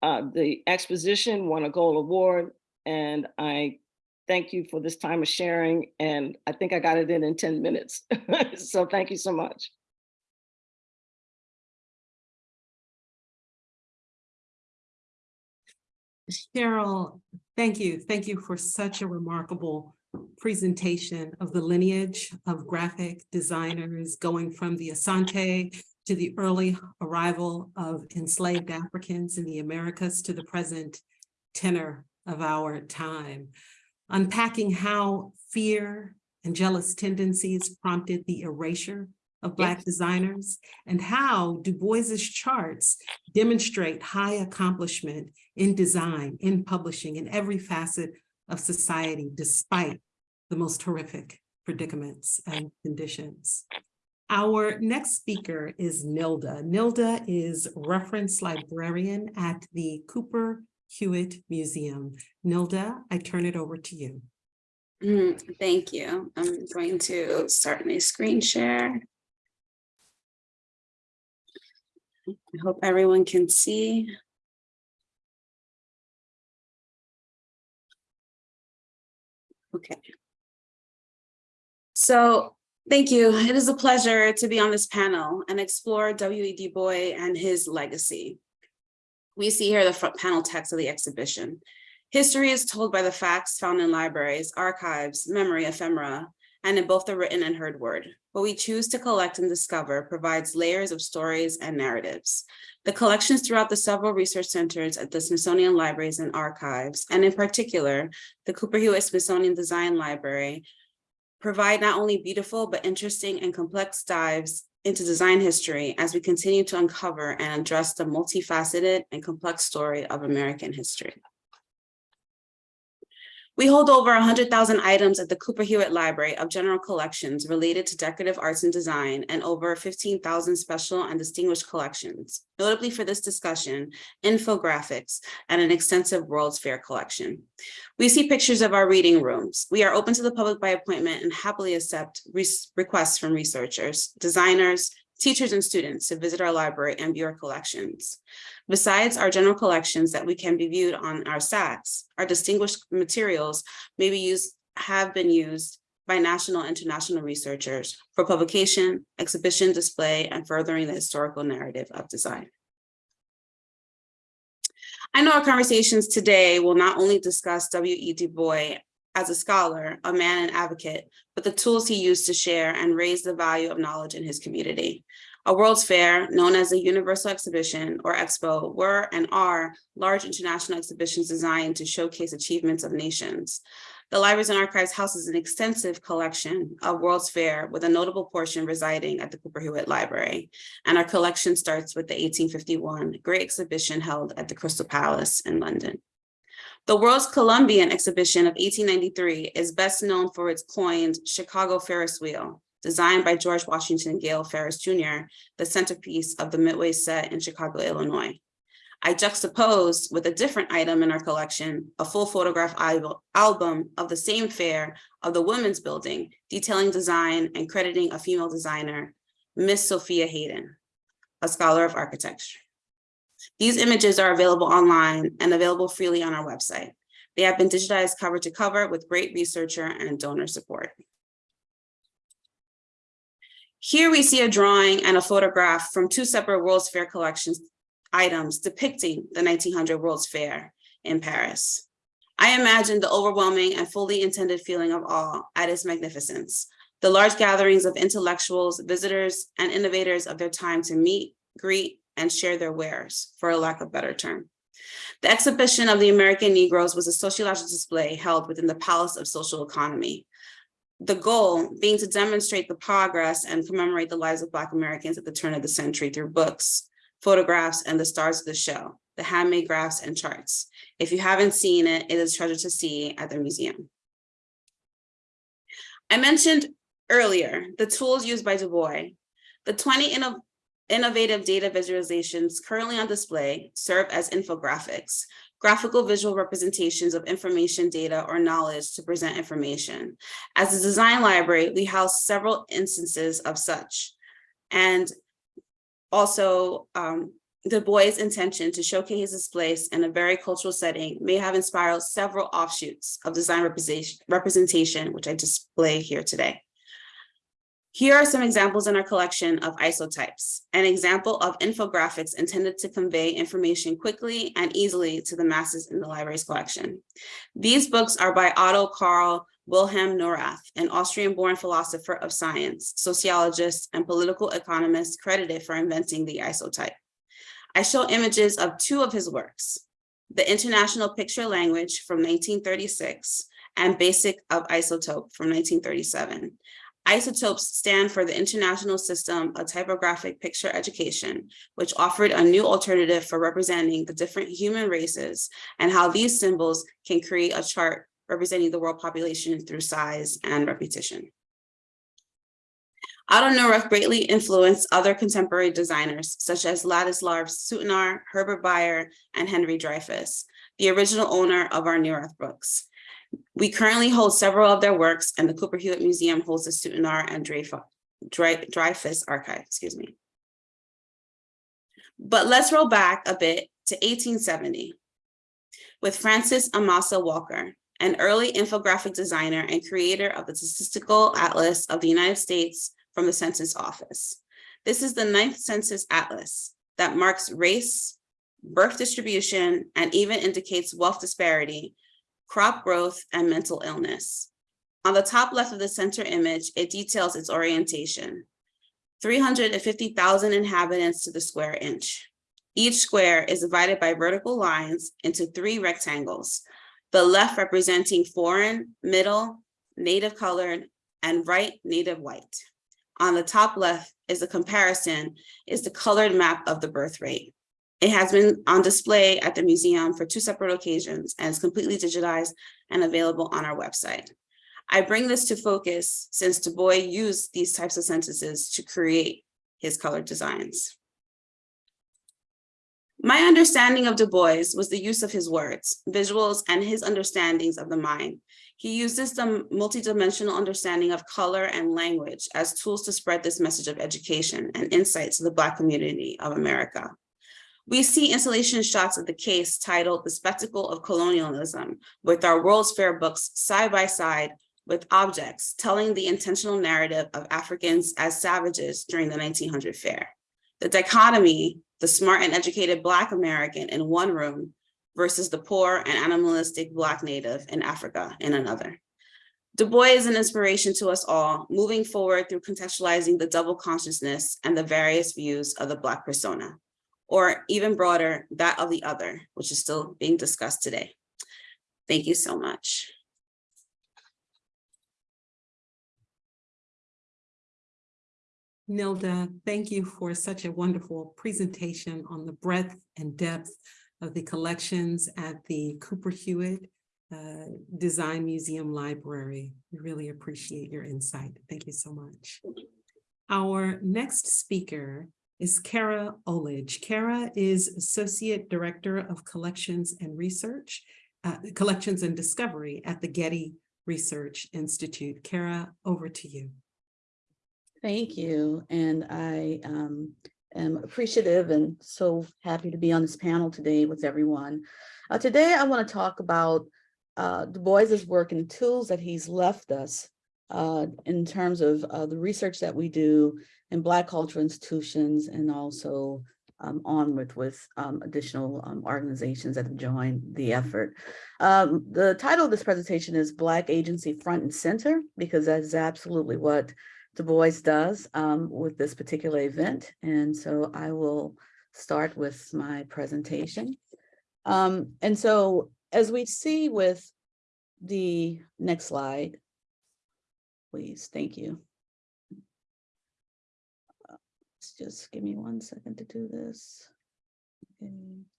[SPEAKER 6] uh, the exposition won a gold award, and I thank you for this time of sharing. And I think I got it in in 10 minutes. (laughs) So thank you so much.
[SPEAKER 4] Cheryl, thank you. Thank you for such a remarkable presentation of the lineage of graphic designers going from the Asante to the early arrival of enslaved Africans in the Americas to the present tenor of our time. Unpacking how fear and jealous tendencies prompted the erasure of Black designers and how Du Bois's charts demonstrate high accomplishment in design, in publishing, in every facet of society, despite the most horrific predicaments and conditions. Our next speaker is Nilda. Nilda is reference librarian at the Cooper Hewitt Museum. Nilda, I turn it over to you.
[SPEAKER 7] Mm, Thank you. I'm going to start my screen share. I hope everyone can see. Okay. So, thank you. It is a pleasure to be on this panel and explore W. E. Du Bois and his legacy. We see here the front panel text of the exhibition. History is told by the facts found in libraries, archives, memory ephemera, and in both the written and heard word. What we choose to collect and discover provides layers of stories and narratives. The collections throughout the several research centers at the Smithsonian Libraries and Archives, and in particular, the Cooper Hewitt Smithsonian Design Library, provide not only beautiful but interesting and complex dives into design history as we continue to uncover and address the multifaceted and complex story of American history. We hold over 100,000 items at the Cooper Hewitt Library of General Collections related to decorative arts and design and over 15,000 special and distinguished collections, notably for this discussion, infographics, and an extensive World's Fair collection. We see pictures of our reading rooms. We are open to the public by appointment and happily accept requests from researchers, designers, teachers, and students to visit our library and view our collections. Besides our general collections that we can be viewed on our stats, our distinguished materials may be used, have been used by national and international researchers for publication, exhibition, display, and furthering the historical narrative of design. I know our conversations today will not only discuss W. E. Du Bois as a scholar, a man and advocate, but the tools he used to share and raise the value of knowledge in his community. A World's Fair, known as a Universal Exhibition or Expo, were and are large international exhibitions designed to showcase achievements of nations. The Libraries and Archives houses an extensive collection of World's Fair with a notable portion residing at the Cooper Hewitt Library. And our collection starts with the 1851 Great Exhibition held at the Crystal Palace in London. The World's Columbian Exhibition of 1893 is best known for its coined Chicago Ferris Wheel, designed by George Washington Gale Ferris Jr., the centerpiece of the Midway set in Chicago, Illinois. I juxtaposed with a different item in our collection, a full photograph album of the same fair of the Women's Building, detailing design and crediting a female designer, Miss Sophia Hayden, a scholar of architecture. These images are available online and available freely on our website. They have been digitized cover to cover with great researcher and donor support. Here we see a drawing and a photograph from two separate World's Fair collections items depicting the 1900 World's Fair in Paris. I imagine the overwhelming and fully intended feeling of awe at its magnificence, the large gatherings of intellectuals, visitors, and innovators of their time to meet, greet, and share their wares, for a lack of better term. The exhibition of the American Negroes was a sociological display held within the Palace of Social Economy. The goal being to demonstrate the progress and commemorate the lives of Black Americans at the turn of the century through books, photographs, and the stars of the show, the handmade graphs and charts. If you haven't seen it, it is a treasure to see at the museum. I mentioned earlier the tools used by Du Bois. The 20 inno- innovative data visualizations currently on display serve as infographics, graphical visual representations of information, data, or knowledge to present information. As a design library, we house several instances of such. And also um, Du Bois' intention to showcase his place in a very cultural setting may have inspired several offshoots of design representation, which I display here today. Here are some examples in our collection of isotypes, an example of infographics intended to convey information quickly and easily to the masses in the library's collection. These books are by Otto Karl Wilhelm Neurath, an Austrian-born philosopher of science, sociologist, and political economist credited for inventing the isotype. I show images of two of his works, The International Picture Language from 1936 and Basic of Isotype from 1937. Isotypes stand for the International System of Typographic Picture Education, which offered a new alternative for representing the different human races and how these symbols can create a chart representing the world population through size and repetition. Neurath greatly influenced other contemporary designers such as Ladislav Sutnar, Herbert Bayer, and Henry Dreyfuss, the original owner of our Neurath books. We currently hold several of their works and the Cooper Hewitt Museum holds the Sutnar and Dreyfuss Drey- archive, excuse me. But let's roll back a bit to 1870 with Francis Amasa Walker, an early infographic designer and creator of the Statistical Atlas of the United States from the Census Office. This is the ninth census atlas that marks race, birth distribution, and even indicates wealth disparity, crop growth, and mental illness. On the top left of the center image, it details its orientation. 350,000 inhabitants to the square inch. Each square is divided by vertical lines into three rectangles, the left representing foreign, middle, native colored, and right native white. On the top left is a comparison, is the colored map of the birth rate. It has been on display at the museum for two separate occasions and is completely digitized and available on our website. I bring this to focus since Du Bois used these types of sentences to create his colored designs. My understanding of Du Bois was the use of his words, visuals, and his understandings of the mind. He uses the multidimensional understanding of color and language as tools to spread this message of education and insight to the Black community of America. We see installation shots of the case titled The Spectacle of Colonialism with our World's Fair books side by side with objects telling the intentional narrative of Africans as savages during the 1900 fair. The dichotomy, the smart and educated Black American in one room versus the poor and animalistic Black native in Africa in another. Du Bois is an inspiration to us all, moving forward through contextualizing the double consciousness and the various views of the Black persona, or even broader, that of the other, which is still being discussed today. Thank you so much.
[SPEAKER 4] Nilda, thank you for such a wonderful presentation on the breadth and depth of the collections at the Cooper Hewitt uh, Design Museum Library. We really appreciate your insight. Thank you so much. Our next speaker is Kara Olidge. Kara is Associate Director of Collections and Research, uh, Collections and Discovery at the Getty Research Institute. Kara, over to you.
[SPEAKER 8] Thank you. And I um, am appreciative and so happy to be on this panel today with everyone. Uh, today, I want to talk about uh, Du Bois's work and the tools that he's left us uh, in terms of uh, the research that we do in Black cultural institutions and also um, on with, with um, additional um, organizations that have joined the effort. Um, the title of this presentation is Black Agency Front and Center, because that is absolutely what Du Bois does um, with this particular event. And so I will start with my presentation. Um, and so as we see with the next slide, please, thank you. Uh, Just give me one second to do this. Okay,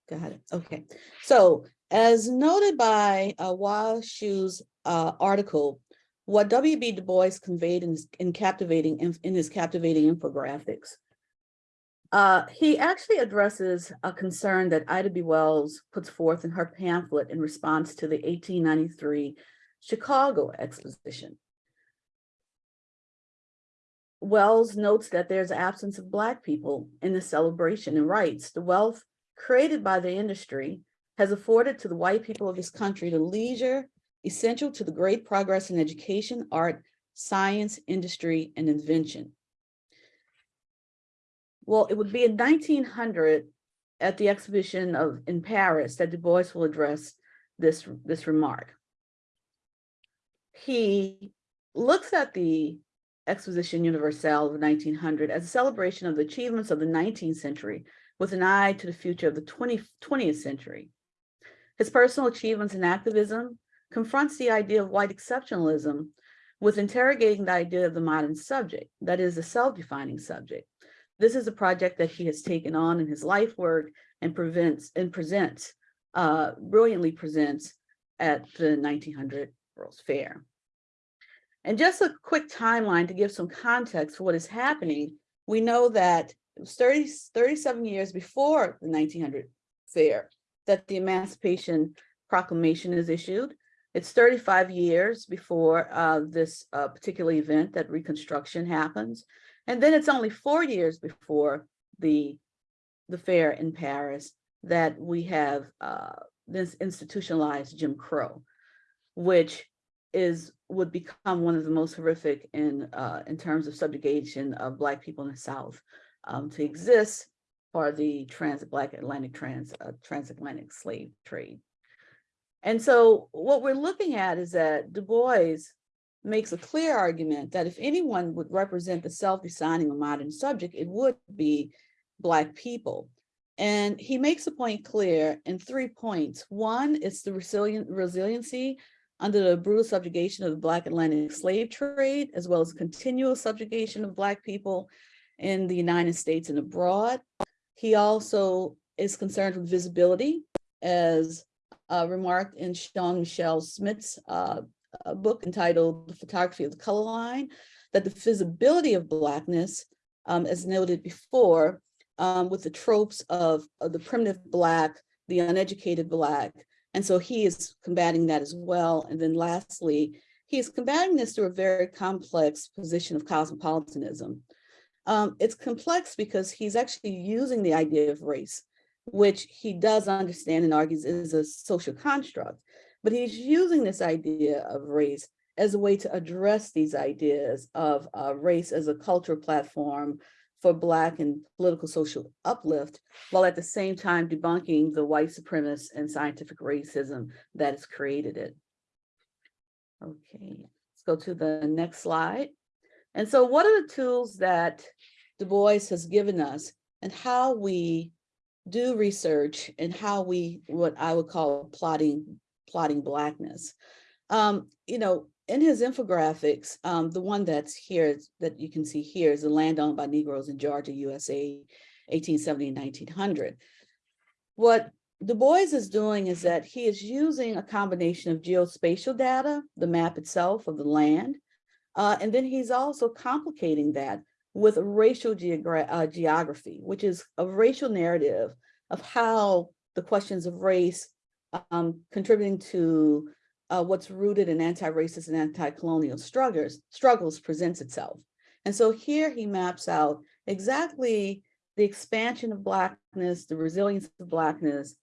[SPEAKER 8] got it. Okay, so as noted by uh, Hua Hsu's uh, article, what W.B. Du Bois conveyed in, in captivating in, in his captivating infographics. Uh, he actually addresses a concern that Ida B. Wells puts forth in her pamphlet in response to the 1893 Chicago Exposition. Wells notes that there's absence of Black people in the celebration and writes, the wealth created by the industry has afforded to the white people of this country the leisure essential to the great progress in education, art, science, industry, and invention. Well, it would be in nineteen hundred at the exhibition of in Paris that Du Bois will address this, this remark. He looks at the Exposition Universelle of nineteen hundred as a celebration of the achievements of the nineteenth century with an eye to the future of the 20, 20th century. His personal achievements in activism confronts the idea of white exceptionalism with interrogating the idea of the modern subject, that is a self-defining subject. This is a project that he has taken on in his life work and prevents and presents, uh, brilliantly presents at the 1900 World's Fair. And just a quick timeline to give some context for what is happening. We know that it was 30, 37 years before the 1900 fair that the Emancipation Proclamation is issued. It's 35 years before uh, this uh, particular event that Reconstruction happens. And then it's only four years before the, the fair in Paris that we have uh, this institutionalized Jim Crow, which is would become one of the most horrific in uh, in terms of subjugation of Black people in the South um, to exist for the trans Black Atlantic trans uh, transatlantic slave trade. And so what we're looking at is that Du Bois makes a clear argument that if anyone would represent the self-designing of modern subject, it would be Black people. And he makes a point clear in three points. One is the resilient resiliency under the brutal subjugation of the Black Atlantic slave trade, as well as continual subjugation of Black people in the United States and abroad. He also is concerned with visibility, as uh, remarked in Shawn Michelle Smith's uh, book entitled The Photography of the Color Line, that the visibility of Blackness, um, as noted before, um, with the tropes of, of the primitive Black, the uneducated Black, and so he is combating that as well. And then lastly, he is combating this through a very complex position of cosmopolitanism. Um, it's complex because he's actually using the idea of race, which he does understand and argues is a social construct, but he's using this idea of race as a way to address these ideas of uh, race as a cultural platform for Black and political social uplift, while at the same time debunking the white supremacist and scientific racism that has created it. Okay, let's go to the next slide. And so what are the tools that Du Bois has given us and how we do research and how we, what I would call plotting, plotting Blackness. Um, you know, in his infographics, um, the one that's here that you can see here is the land owned by Negroes in Georgia, USA, 1870 and 1900. What Du Bois is doing is that he is using a combination of geospatial data, the map itself of the land, uh, and then he's also complicating that with racial uh, geography, which is a racial narrative of how the questions of race um, contributing to uh, what's rooted in anti-racist and anti-colonial struggles, struggles presents itself. And so here he maps out exactly the expansion of Blackness, the resilience of Blackness,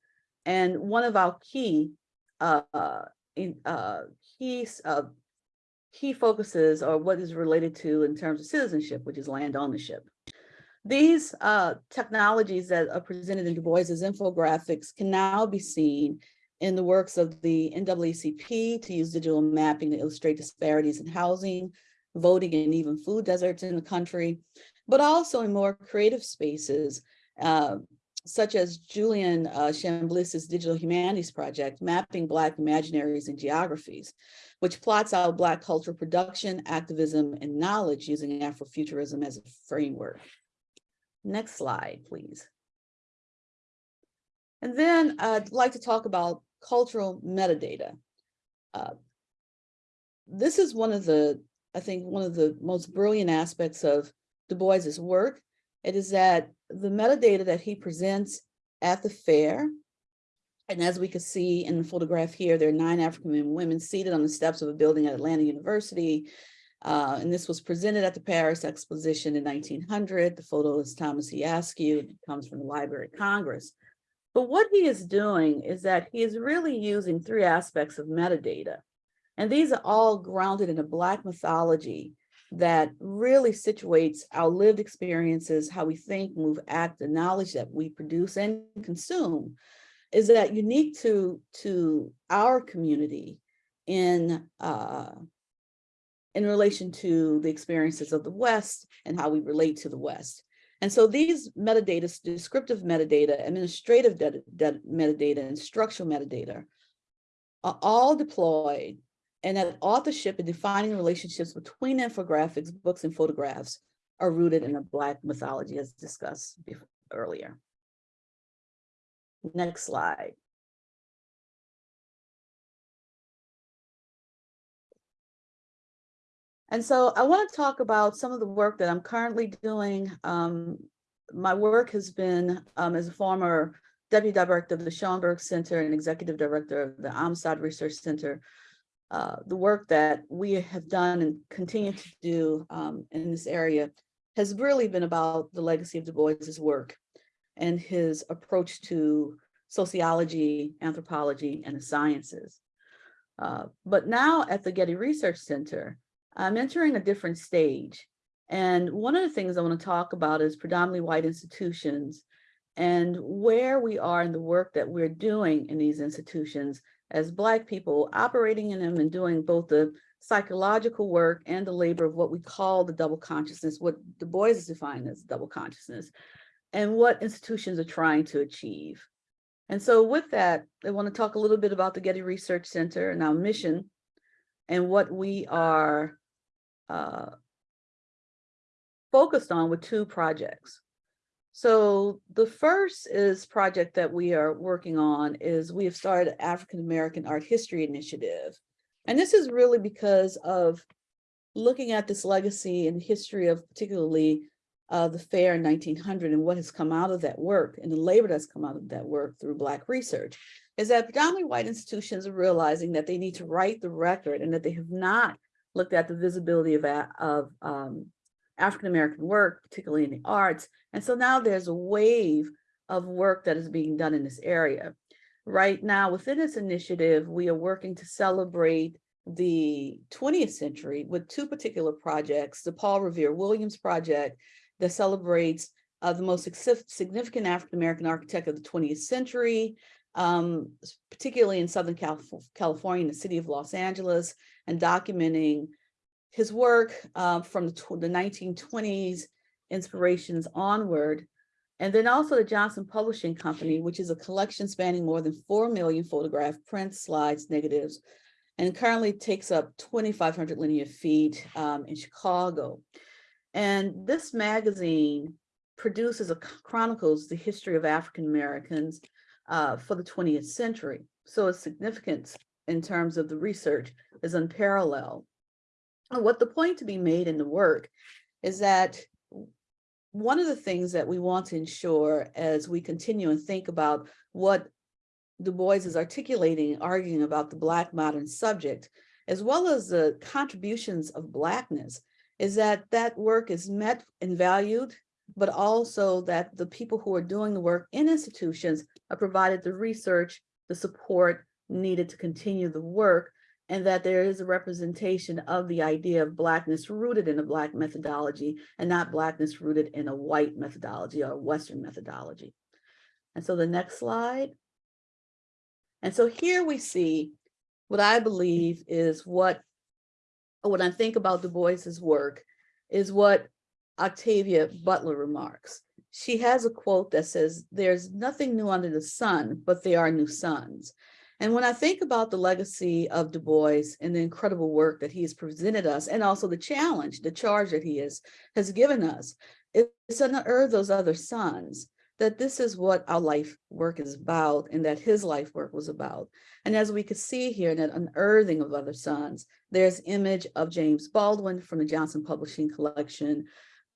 [SPEAKER 8] and one of our key uh, in, uh, key, uh, key focuses or what is related to in terms of citizenship, which is land ownership. These uh, technologies that are presented in Du Bois's infographics can now be seen in the works of the NAACP to use digital mapping to illustrate disparities in housing, voting, and even food deserts in the country, but also in more creative spaces, uh, such as Julian uh, Digital Humanities Project, Mapping Black Imaginaries and Geographies, which plots out Black cultural production, activism, and knowledge using Afrofuturism as a framework. Next slide, please. And then I'd like to talk about cultural metadata. Uh, this is one of the, I think, one of the most brilliant aspects of Du Bois's work. It is that the metadata that he presents at the fair, and as we can see in the photograph here, there are nine African women seated on the steps of a building at Atlanta University. Uh, and this was presented at the Paris Exposition in nineteen hundred. The photo is Thomas E. Askew, it comes from the Library of Congress. But what he is doing is that he is really using three aspects of metadata. And these are all grounded in a Black mythology that really situates our lived experiences, how we think, move, act, the knowledge that we produce and consume is that unique to, to our community in, uh, in relation to the experiences of the West and how we relate to the West. And so these metadata, descriptive metadata, administrative data- data- metadata, and structural metadata are all deployed and that authorship and defining relationships between infographics, books, and photographs are rooted in a Black mythology as discussed bef- earlier. Next slide. And so I want to talk about some of the work that I'm currently doing. Um, my work has been um, as a former deputy director of the Schomburg Center and executive director of the Amistad Research Center. Uh, the work that we have done and continue to do um, in this area has really been about the legacy of Du Bois's work and his approach to sociology, anthropology, and the sciences. Uh, but now at the Getty Research Center, I'm entering a different stage. And one of the things I want to talk about is predominantly white institutions and where we are in the work that we're doing in these institutions as Black people operating in them and doing both the psychological work and the labor of what we call the double consciousness, what Du Bois is defined as double consciousness, and what institutions are trying to achieve. And so with that, I want to talk a little bit about the Getty Research Center and our mission and what we are uh, focused on with two projects. So the first is project that we are working on is we have started African American Art History Initiative. And this is really because of looking at this legacy and history of particularly uh, the fair in 1900 and what has come out of that work and the labor that's come out of that work through Black research is that predominantly white institutions are realizing that they need to write the record and that they have not looked at the visibility of, of um, African-American work, particularly in the arts. And so now there's a wave of work that is being done in this area. Right now, within this initiative, we are working to celebrate the 20th century with two particular projects, the Paul Revere Williams Project that celebrates uh, the most significant African-American architect of the 20th century, um, particularly in Southern California, in the city of Los Angeles, and documenting his work uh, from the, the 1920s inspirations onward. And then also the Johnson Publishing Company, which is a collection spanning more than 4 million photograph prints, slides, negatives, and currently takes up 2,500 linear feet um, in Chicago. And this magazine produces a chronicles the history of African Americans uh, for the 20th century. So its significance in terms of the research is unparalleled. And what the point to be made in the work is that one of the things that we want to ensure as we continue and think about what Du Bois is articulating, arguing about the Black modern subject, as well as the contributions of Blackness, is that that work is met and valued, but also that the people who are doing the work in institutions are provided the research, the support needed to continue the work, and that there is a representation of the idea of Blackness rooted in a Black methodology and not Blackness rooted in a white methodology or Western methodology. And so the next slide. And so here we see what I believe is what, when I think about Du Bois's work, is what Octavia Butler remarks. She has a quote that says, there's nothing new under the sun, but there are new suns. And when I think about the legacy of Du Bois and the incredible work that he has presented us, and also the challenge, the charge that he is, has given us, it's unearth those other suns, that this is what our life work is about and that his life work was about. And as we could see here, in that unearthing of other suns, there's image of James Baldwin from the Johnson Publishing Collection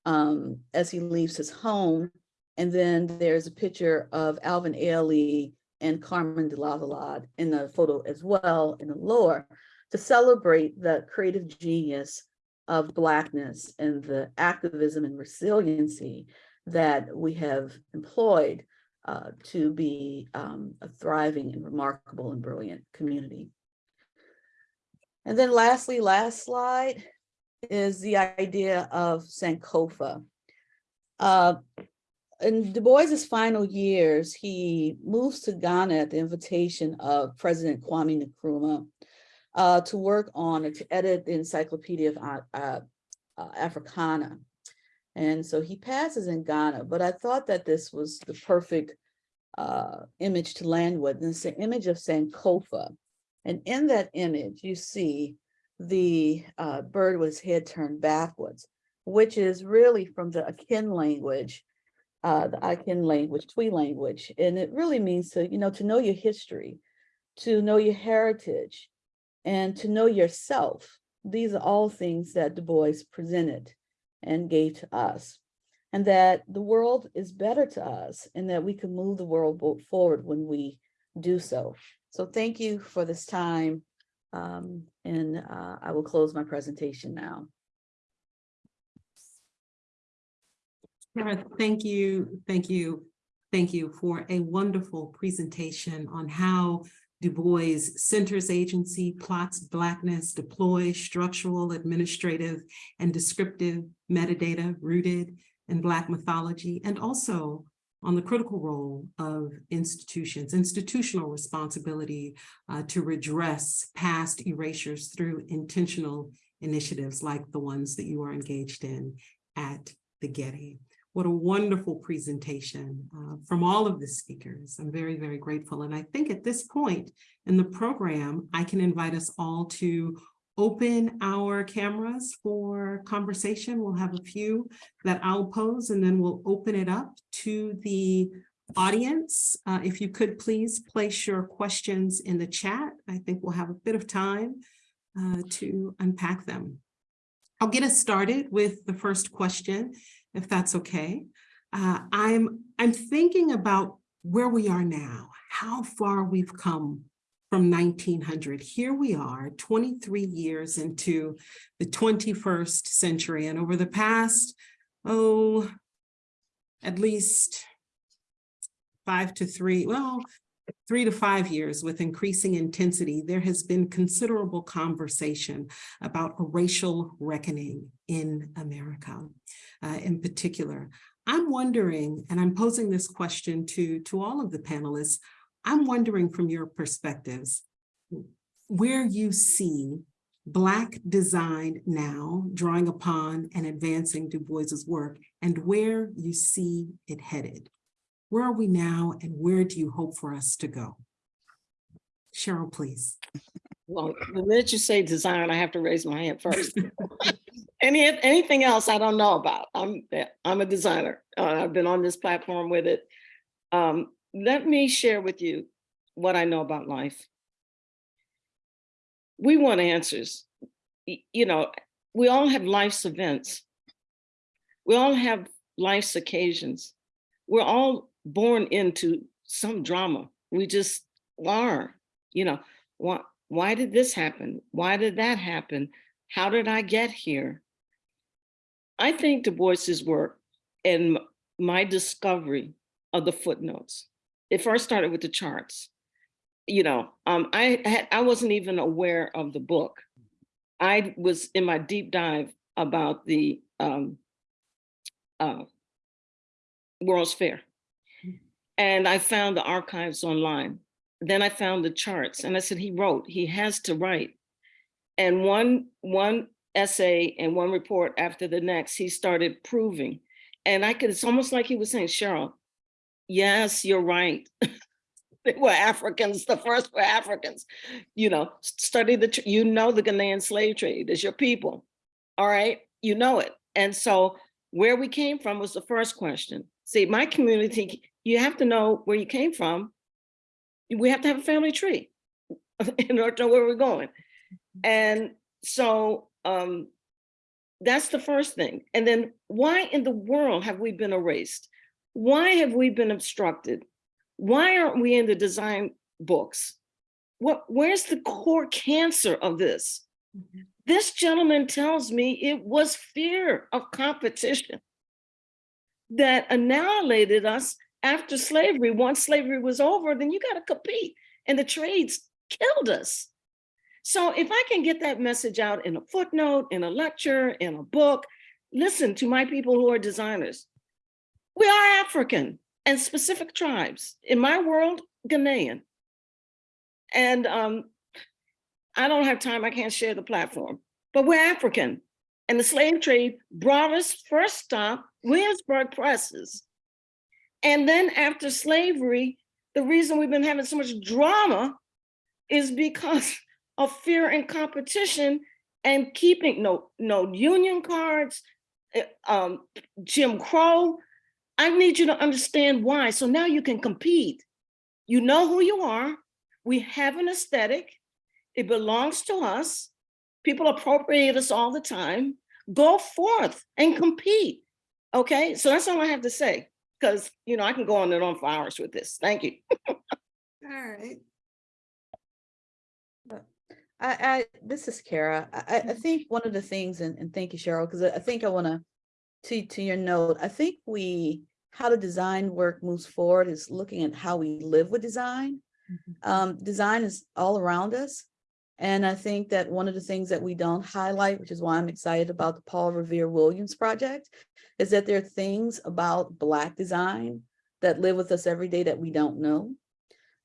[SPEAKER 8] um, as he leaves his home. And then there's a picture of Alvin Ailey and Carmen de Lavallade in the photo as well in the lower to celebrate the creative genius of Blackness and the activism and resiliency that we have employed uh, to be um, a thriving and remarkable and brilliant community. And then lastly, last slide is the idea of Sankofa. Uh, in Du Bois's final years, he moves to Ghana at the invitation of President Kwame Nkrumah uh, to work on, to edit the Encyclopedia of uh, uh, Africana. And so he passes in Ghana, but I thought that this was the perfect uh, image to land with. And it's the image of Sankofa. And in that image, you see the uh, bird his head turned backwards, which is really from the Akan language, uh, the Akan language, Twi language. And it really means to, you know, to know your history, to know your heritage, and to know yourself. These are all things that Du Bois presented and gave to us. And that the world is better to us and that we can move the world forward when we do so. So thank you for this time. Um, and uh, I will close my presentation now.
[SPEAKER 4] Thank you, thank you, thank you for a wonderful presentation on how Du Bois Centers Agency plots Blackness, deploys structural, administrative, and descriptive metadata rooted in Black mythology, and also on the critical role of institutions, institutional responsibility uh, to redress past erasures through intentional initiatives like the ones that you are engaged in at the Getty. What a wonderful presentation uh, from all of the speakers. I'm very, very grateful. And I think at this point in the program, I can invite us all to open our cameras for conversation. We'll have a few that I'll pose and then we'll open it up to the audience. Uh, if you could please place your questions in the chat. I think we'll have a bit of time uh, to unpack them. I'll get us started with the first question if that's okay. Uh, I'm, I'm thinking about where we are now, how far we've come from 1900. Here we are 23 years into the 21st century. And over the past, oh, at least five to three, well, three to five years with increasing intensity, there has been considerable conversation about a racial reckoning in America uh, in particular. I'm wondering, and I'm posing this question to, to all of the panelists, I'm wondering from your perspectives, where you see Black design now drawing upon and advancing Du Bois's work and where you see it headed. Where are we now and where do you hope for us to go? Cheryl, please.
[SPEAKER 6] Well, the minute you say design, I have to raise my hand first. (laughs) Any, anything else I don't know about. I'm, I'm a designer. Uh, I've been on this platform with it. Um, let me share with you what I know about life. We want answers. You know, we all have life's events. We all have life's occasions. We're all born into some drama. We just are, you know, why, why did this happen? Why did that happen? How did I get here? I think Du Bois's work and my discovery of the footnotes, it first started with the charts. You know, um, I had, I wasn't even aware of the book. I was in my deep dive about the um, uh, World's Fair. And I found the archives online. Then I found the charts and I said, he wrote, he has to write. And one, one essay and one report after the next, he started proving. And I could, it's almost like he was saying, Cheryl, yes, you're right. (laughs) They were Africans, the first were Africans. You know, study the, you know the Ghanaian slave trade is your people. All right, you know it. And so where we came from was the first question. See, my community, you have to know where you came from. We have to have a family tree (laughs) in order to know where we're going. And so um, that's the first thing. And then why in the world have we been erased? Why have we been obstructed? Why aren't we in the design books? What, where's the core cancer of this? Mm-hmm. This gentleman tells me it was fear of competition that annihilated us after slavery. Once slavery was over, then you got to compete. And the trades killed us. So if I can get that message out in a footnote, in a lecture, in a book, listen to my people who are designers. We are African and specific tribes. In my world, Ghanaian. And um, I don't have time, I can't share the platform, but we're African. And the slave trade brought us first stop, Williamsburg presses. And then after slavery, the reason we've been having so much drama is because (laughs) of fear and competition and keeping no, no union cards, eh, um, Jim Crow. I need you to understand why. So now you can compete. You know who you are. We have an aesthetic. It belongs to us. People appropriate us all the time. Go forth and compete. Okay, so that's all I have to say because you know I can go on and on for hours with this. Thank you. (laughs)
[SPEAKER 4] All right.
[SPEAKER 8] I, I, this is Kara. I, I- I mm-hmm. think one of the things, and, and thank you, Cheryl, because I I think I want to, to, to your note, I think we, how the design work moves forward is looking at how we live with design. Um, design is all around us. And I think that one of the things that we don't highlight, which is why I'm excited about the Paul Revere Williams project, is that there are things about Black design that live with us every day that we don't know.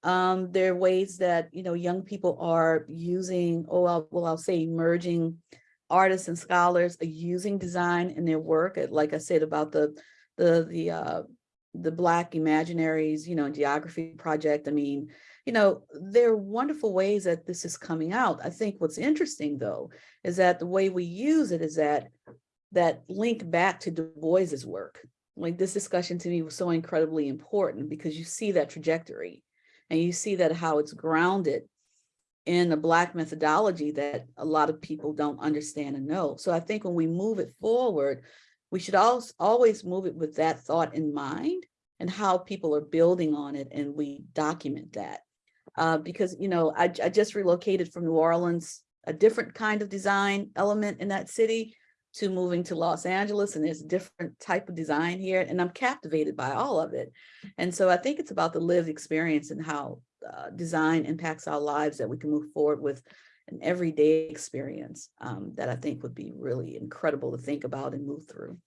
[SPEAKER 8] Um, there are ways that, you know, young people are using, oh, I'll- well, I'll say emerging artists and scholars are using design in their work. uh, Like I said about the, the, the, uh, the Black Imaginaries, you know, geography project. I mean, you know, there are wonderful ways that this is coming out. I think what's interesting though, is that the way we use it is that, that link back to Du Bois's work. Like this discussion to me was so incredibly important because you see that trajectory and you see that how it's grounded in a Black methodology that a lot of people don't understand and know. So I think when we move it forward, we should always, always move it with that thought in mind and how people are building on it and we document that. Uh, because, you know, I, I just relocated from New Orleans, a different kind of design element in that city to moving to Los Angeles and there's a different type of design here and I'm captivated by all of it. And so I think it's about the lived experience and how uh, design impacts our lives that we can move forward with an everyday experience um, that I think would be really incredible to think about and move through.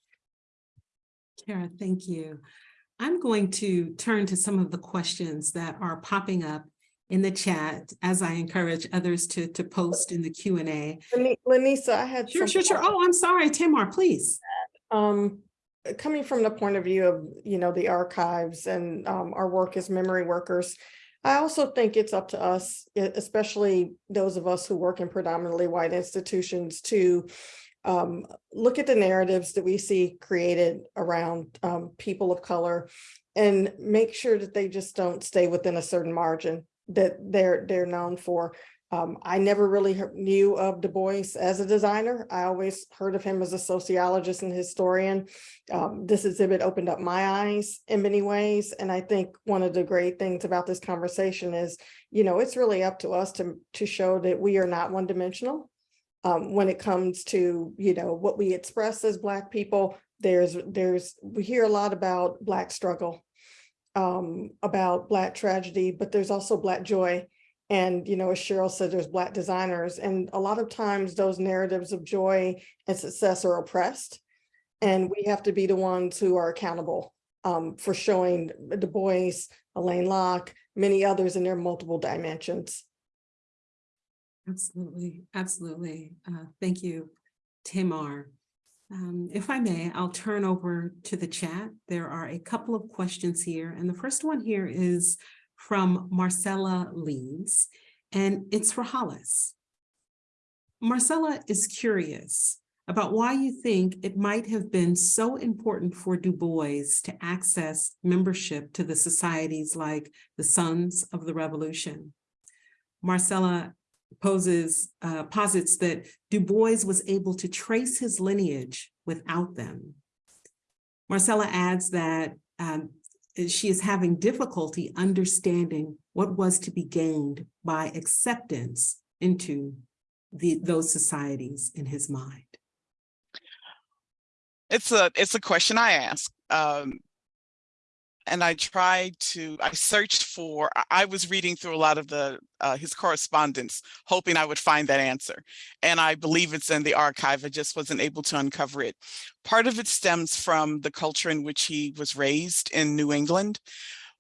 [SPEAKER 4] Kara, thank you. I'm going to turn to some of the questions that are popping up in the chat as I encourage others to, to post in the Q and A.
[SPEAKER 2] Leni- Lanisa, I had.
[SPEAKER 4] Sure, sure, sure. Oh, I'm sorry, Tamar, please.
[SPEAKER 2] Um, coming from the point of view of, you know, the archives and um, our work as memory workers, I also think it's up to us, especially those of us who work in predominantly white institutions to um, look at the narratives that we see created around um, people of color and make sure that they just don't stay within a certain margin that they're they're known for. Um, I never really knew of Du Bois as a designer. I always heard of him as a sociologist and historian. Um, this exhibit opened up my eyes in many ways. And I think one of the great things about this conversation is, you know, it's really up to us to, to show that we are not one dimensional. Um, when it comes to, you know, what we express as Black people, there's, there's, we hear a lot about Black struggle, um, about Black tragedy, but there's also Black joy. And, you know, as Cheryl said, there's Black designers. And a lot of times those narratives of joy and success are oppressed. And we have to be the ones who are accountable um, for showing Du Bois, Alain Locke, many others in their multiple dimensions.
[SPEAKER 4] Absolutely, absolutely. Uh, Thank you, Tamar. Um, If I may, I'll turn over to the chat. There are a couple of questions here, and the first one here is from Marcella Lees, and it's for Hollis. Marcella is curious about why you think it might have been so important for Du Bois to access membership to the societies like the Sons of the Revolution. Marcella poses, uh, posits that Du Bois was able to trace his lineage without them. Marcella adds that um, she is having difficulty understanding what was to be gained by acceptance into the, those societies in his mind?
[SPEAKER 5] It's a it's a question I ask. Um, and I tried to, I searched for, I- was reading through a lot of the, uh, his correspondence, hoping I would find that answer. And I believe it's in the archive. I just wasn't able to uncover it. Part of it stems from the culture in which he was raised in New England,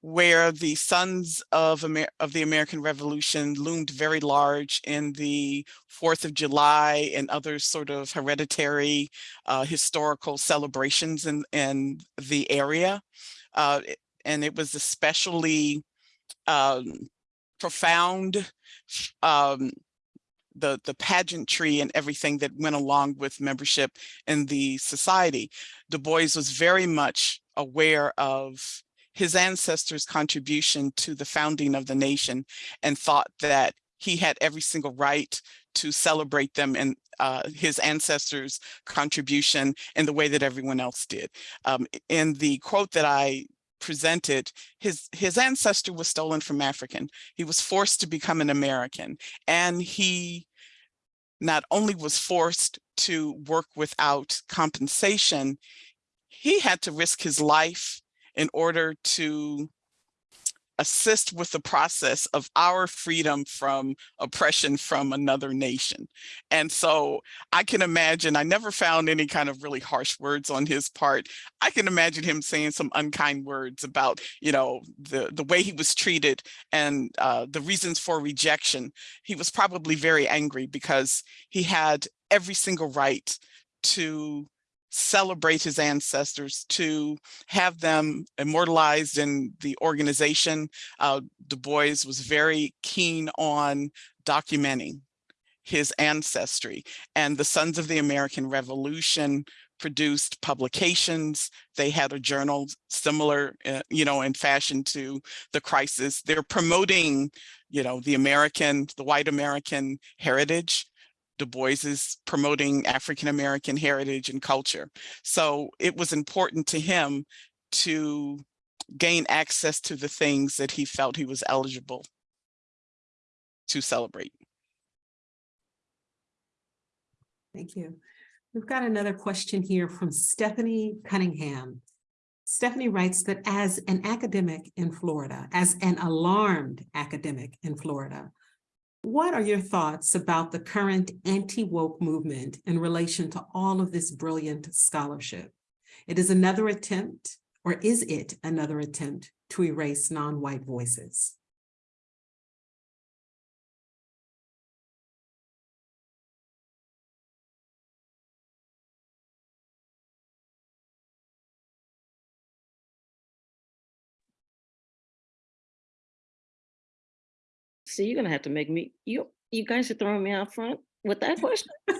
[SPEAKER 5] where the sons of, Amer of the American Revolution loomed very large in the Fourth of July and other sort of hereditary uh, historical celebrations in, in the area. Uh, and it was especially um, profound, um, the, the pageantry and everything that went along with membership in the society. Du Bois was very much aware of his ancestors' contribution to the founding of the nation and thought that he had every single right to celebrate them and uh, his ancestors' contribution in the way that everyone else did. Um, in the quote that I presented, his, his ancestor was stolen from African. He was forced to become an American and he not only was forced to work without compensation, he had to risk his life in order to assist with the process of our freedom from oppression from another nation. And so I can imagine, I never found any kind of really harsh words on his part. I can imagine him saying some unkind words about, you know, the, the way he was treated and uh, the reasons for rejection. He was probably very angry because he had every single right to celebrate his ancestors, to have them immortalized in the organization. Uh, Du Bois was very keen on documenting his ancestry and the Sons of the American Revolution produced publications. They had a journal similar, uh, you know, in fashion to the crisis. They're promoting, you know, the American, the white American heritage. Du Bois is promoting African-American heritage and culture. So it was important to him to gain access to the things that he felt he was eligible to celebrate.
[SPEAKER 4] Thank you. We've got another question here from Stephanie Cunningham. Stephanie writes that as an academic in Florida, as an alarmed academic in Florida, what are your thoughts about the current anti-woke movement in relation to all of this brilliant scholarship? It is another attempt, or is it another attempt to erase non-white voices?
[SPEAKER 6] You're gonna have to make me, you, you guys are throwing me out front with that question. (laughs)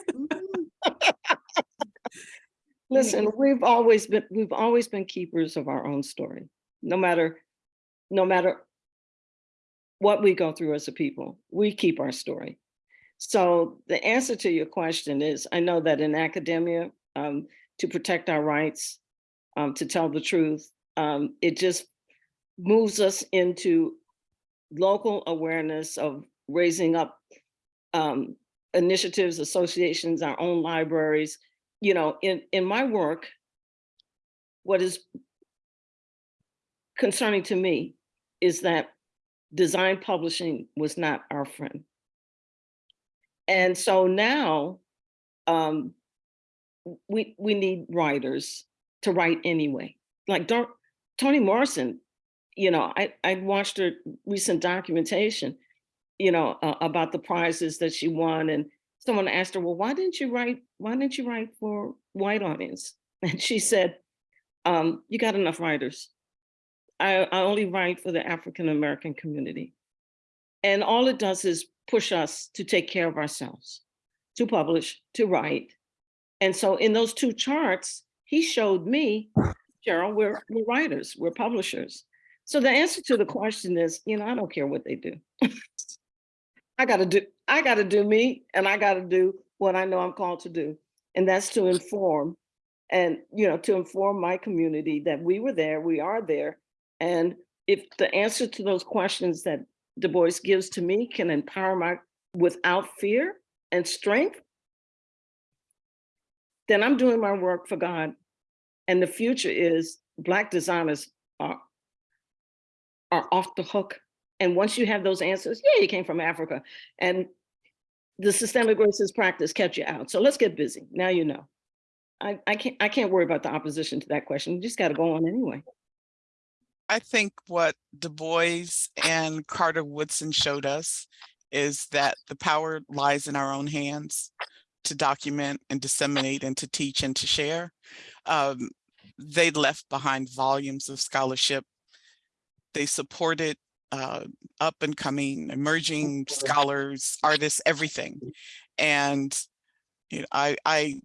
[SPEAKER 6] Listen, we've always been, we've always been keepers of our own story, no matter, no matter what we go through as a people, we keep our story. So the answer to your question is, I know that in academia, um, to protect our rights, um, to tell the truth, um, it just moves us into local awareness of raising up um, initiatives, associations, our own libraries. You know, in, in my work, what is concerning to me is that design publishing was not our friend. And so now um, we, we need writers to write anyway. Like Toni Morrison, you know, I, I watched her recent documentation, you know, uh, about the prizes that she won. And someone asked her, well, why didn't you write, why didn't you write for white audience? (laughs) And she said, um, you got enough writers. I, I only write for the African-American community. And all it does is push us to take care of ourselves, to publish, to write. And so in those two charts, he showed me, Cheryl, we're, we're writers, we're publishers. So the answer to the question is, you know, I don't care what they do. (laughs) I gotta do, I gotta do me and I gotta do what I know I'm called to do. And that's to inform and, you know, to inform my community that we were there, we are there. And if the answer to those questions that Du Bois gives to me can empower my, without fear, and strength, then I'm doing my work for God. And the future is Black designers are, are off the hook. And once you have those answers, yeah, you came from Africa. And the systemic racist practice kept you out. So let's get busy. Now you know. I, I can't I can't worry about the opposition to that question. You just got to go on anyway.
[SPEAKER 5] I think what Du Bois and Carter Woodson showed us is that the power lies in our own hands to document and disseminate and to teach and to share. Um, they left behind volumes of scholarship. They supported uh, up and coming, emerging scholars, artists, everything. And you know, I, I,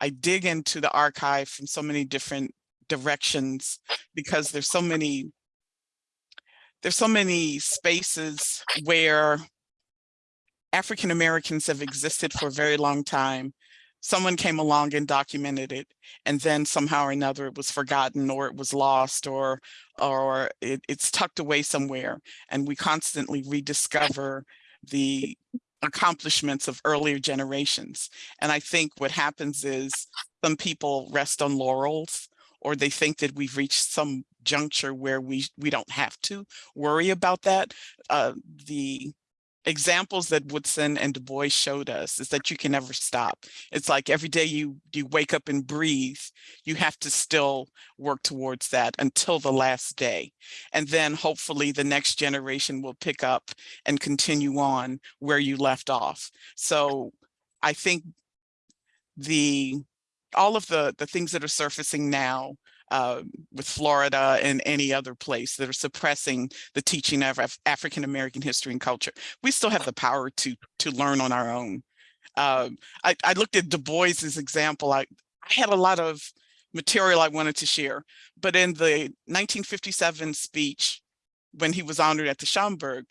[SPEAKER 5] I dig into the archive from so many different directions because there's so many, there's so many spaces where African Americans have existed for a very long time. Someone came along and documented it, and then somehow or another it was forgotten or it was lost or or it, it's tucked away somewhere. And we constantly rediscover the accomplishments of earlier generations. And I think what happens is some people rest on laurels or they think that we've reached some juncture where we we don't have to worry about that. Uh, the examples that Woodson and Du Bois showed us is that you can never stop. It's like every day you you wake up and breathe, you have to still work towards that until the last day. And then hopefully the next generation will pick up and continue on where you left off. So I think the all of the the things that are surfacing now uh, with Florida and any other place that are suppressing the teaching of Af African American history and culture. We still have the power to to learn on our own. Um, I, I, looked at Du Bois's example. I, I had a lot of material I wanted to share, but in the 1957 speech, when he was honored at the Schomburg,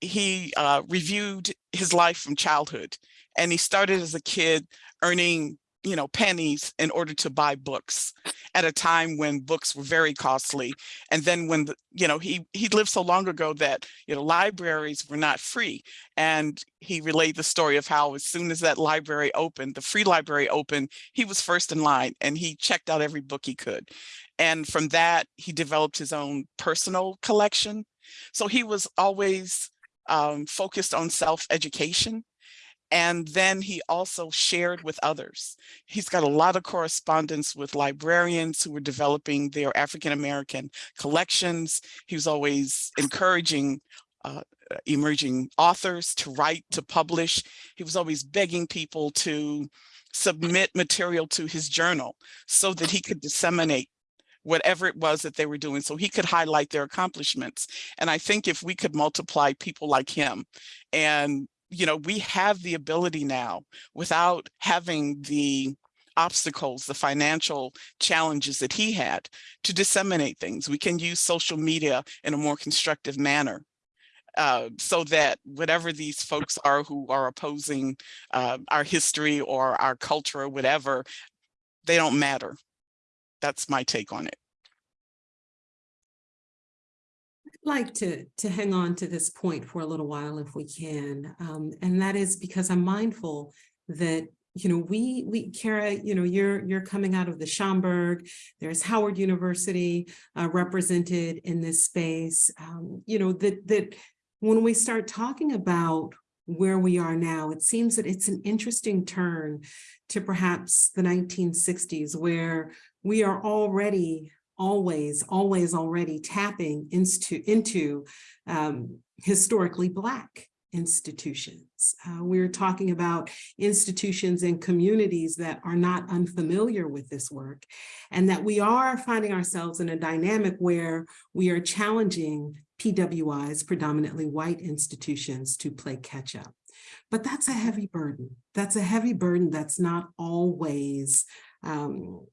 [SPEAKER 5] he uh, reviewed his life from childhood. And he started as a kid earning you know, pennies in order to buy books at a time when books were very costly. And then when, the, you know, he, he lived so long ago that, you know, libraries were not free. And he relayed the story of how as soon as that library opened, the free library opened, he was first in line and he checked out every book he could. And from that, he developed his own personal collection. So he was always um, focused on self-education and then he also shared with others. He's got a lot of correspondence with librarians who were developing their African-American collections. He was always encouraging uh, emerging authors to write, to publish. He was always begging people to submit material to his journal so that he could disseminate whatever it was that they were doing so he could highlight their accomplishments. And I think if we could multiply people like him and you know, we have the ability now without having the obstacles, the financial challenges that he had to disseminate things. We can use social media in a more constructive manner. Uh, so that whatever these folks are who are opposing uh, our history or our culture or whatever, they don't matter. That's my take on it.
[SPEAKER 4] Like to to hang on to this point for a little while if we can um, and that is because I'm mindful that you know we we Kara you know you're you're coming out of the Schomburg there's Howard University uh, represented in this space um, you know that that when we start talking about where we are now it seems that it's an interesting turn to perhaps the 1960s where we are already always, always already tapping into, into um, historically Black institutions. Uh, we're talking about institutions and communities that are not unfamiliar with this work and that we are finding ourselves in a dynamic where we are challenging PWIs, predominantly white institutions, to play catch up. But that's a heavy burden. That's a heavy burden that's not always um,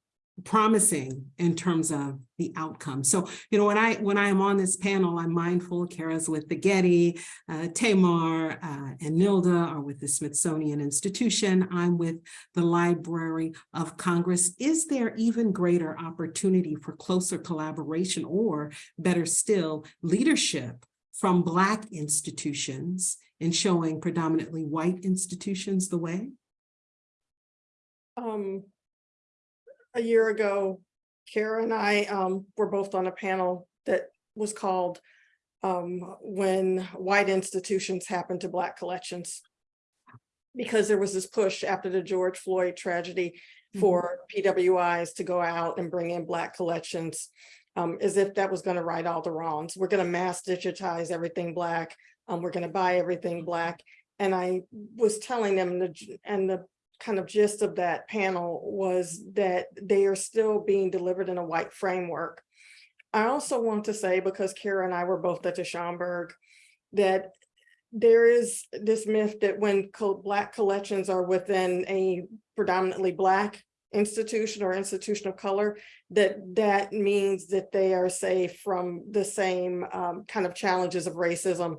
[SPEAKER 4] promising in terms of the outcome. So, you know, when I when I am on this panel, I'm mindful, Kara's with the Getty, uh, Tamar uh, and Nilda are with the Smithsonian Institution. I'm with the Library of Congress. Is there even greater opportunity for closer collaboration or better still, leadership from Black institutions in showing predominantly white institutions the way?
[SPEAKER 2] Um, a year ago, Kara and I, um, were both on a panel that was called um, when white institutions happen to Black collections. Because there was this push after the George Floyd tragedy
[SPEAKER 4] Mhm.
[SPEAKER 2] for PWIs to go out and bring in Black collections. Um, as if that was gonna right all the wrongs. We're gonna mass digitize everything Black. Um, we're gonna buy everything Black. And I was telling them the, and the kind of gist of that panel was that they are still being delivered in a white framework. I also want to say, because Kara and I were both at the Schomburg, that there is this myth that when Black collections are within a predominantly Black institution or institution of color, that that means that they are safe from the same um, kind of challenges of racism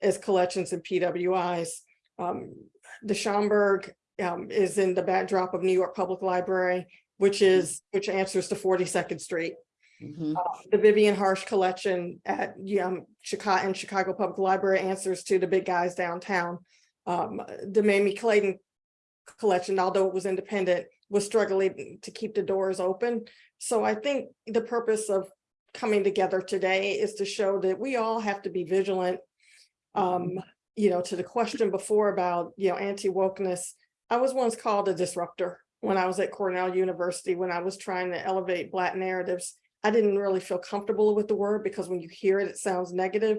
[SPEAKER 2] as collections and PWIs. Um, the Schomburg um, is in the backdrop of New York Public Library, which is, which answers to 42nd Street.
[SPEAKER 8] Mhm.
[SPEAKER 2] Uh, The Vivian Harsh Collection at um, Chicago, and Chicago Public Library answers to the big guys downtown. Um, the Mayme Clayton Collection, although it was independent, was struggling to keep the doors open. So I think the purpose of coming together today is to show that we all have to be vigilant. Um, you know, to the question before about, you know, anti-wokeness, I was once called a disruptor when I was at Cornell University, when I was trying to elevate Black narratives. I didn't really feel comfortable with the word because when you hear it, it sounds negative.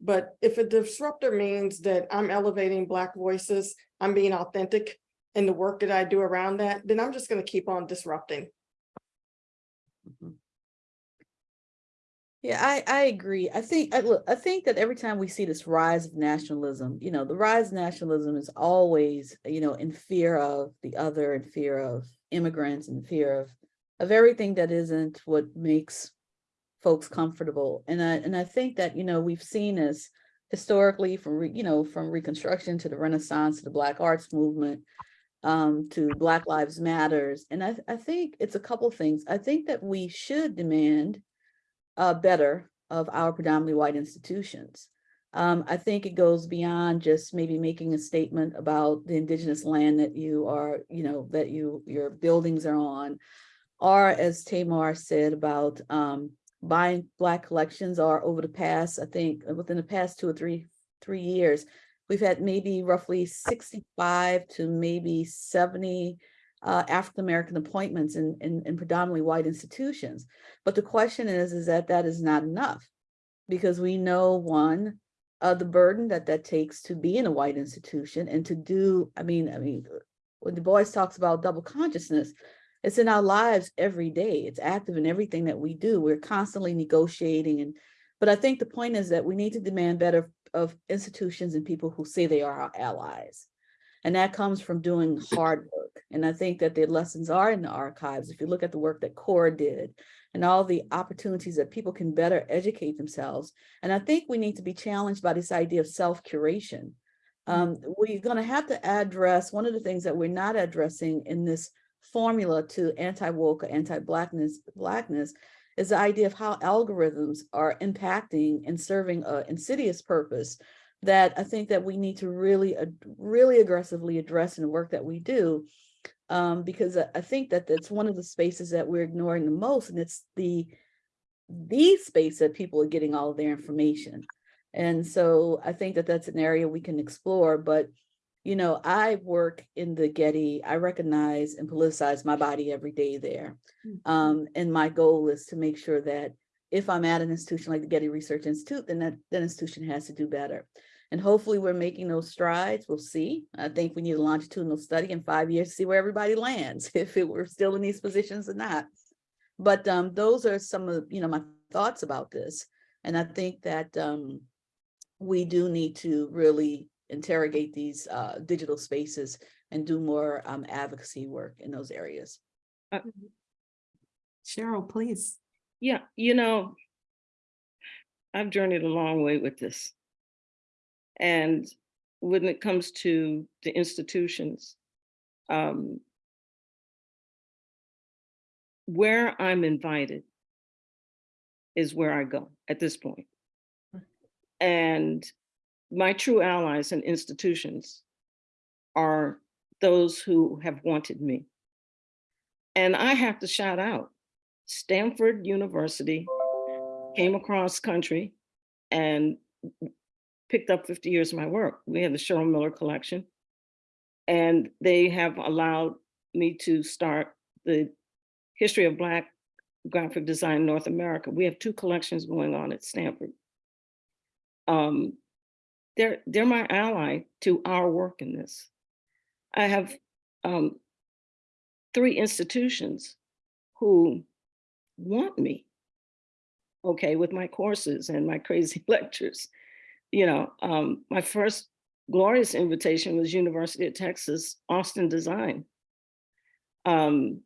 [SPEAKER 2] But if a disruptor means that I'm elevating Black voices, I'm being authentic in the work that I do around that, then I'm just going to keep on disrupting. Mm-hmm.
[SPEAKER 8] Yeah, I, I agree. I think, I look, I think that every time we see this rise of nationalism, you know, the rise of nationalism is always, you know, in fear of the other, in fear of immigrants, in fear of, of everything that isn't what makes folks comfortable. And I, and I think that, you know, we've seen this historically from, you know, from Reconstruction to the Renaissance, to the Black Arts Movement, um, to Black Lives Matters. And I, I think it's a couple things. I think that we should demand uh, better of our predominantly white institutions. Um, I think it goes beyond just maybe making a statement about the indigenous land that you are, you know, that you, your buildings are on. Or as Tamar said about um, buying black collections are over the past, I think uh, within the past two or three, three years, we've had maybe roughly 65 to maybe 70 uh, African-American appointments in, in, in predominantly white institutions. But the question is, is that that is not enough because we know one, uh, the burden that that takes to be in a white institution and to do, I mean, I mean, when Du Bois talks about double consciousness, it's in our lives every day. It's active in everything that we do. We're constantly negotiating and, but I think the point is that we need to demand better of institutions and people who say they are our allies. And that comes from doing hard work. And I think that the lessons are in the archives. If you look at the work that CORE did and all the opportunities that people can better educate themselves. And I think we need to be challenged by this idea of self-curation. Um, we're going to have to address one of the things that we're not addressing in this formula to anti-woke or anti-blackness blackness is the idea of how algorithms are impacting and serving an insidious purpose that I think that we need to really, really aggressively address in the work that we do. Um, because I- think that that's one of the spaces that we're ignoring the most, and it's the the space that people are getting all of their information. And so I think that that's an area we can explore, but you know, I work in the Getty, I recognize and politicize my body every day there. Um, and my goal is to make sure that if I'm at an institution like the Getty Research Institute, then that, that institution has to do better. And hopefully we're making those strides. We'll see. I think we need a longitudinal study in five years to see where everybody lands, (laughs) if it we're still in these positions or not. But um, those are some of, you know, my thoughts about this. And I think that um, we do need to really interrogate these uh, digital spaces and do more um, advocacy work in those areas.
[SPEAKER 4] Cheryl, please.
[SPEAKER 6] Yeah, you know, I've journeyed a long way with this. And when it comes to the institutions, um, where I'm invited is where I go at this point. And my true allies and institutions are those who have wanted me. And I have to shout out Stanford University came across country and picked up 50 years of my work. We have the Cheryl Miller collection. And they have allowed me to start the history of Black graphic design in North America. We have two collections going on at Stanford. Um, they're, they're my ally to our work in this. I have um, three institutions who want me, okay, with my courses and my crazy (laughs) lectures. You know, um, my first glorious invitation was University of Texas, Austin Design. Um,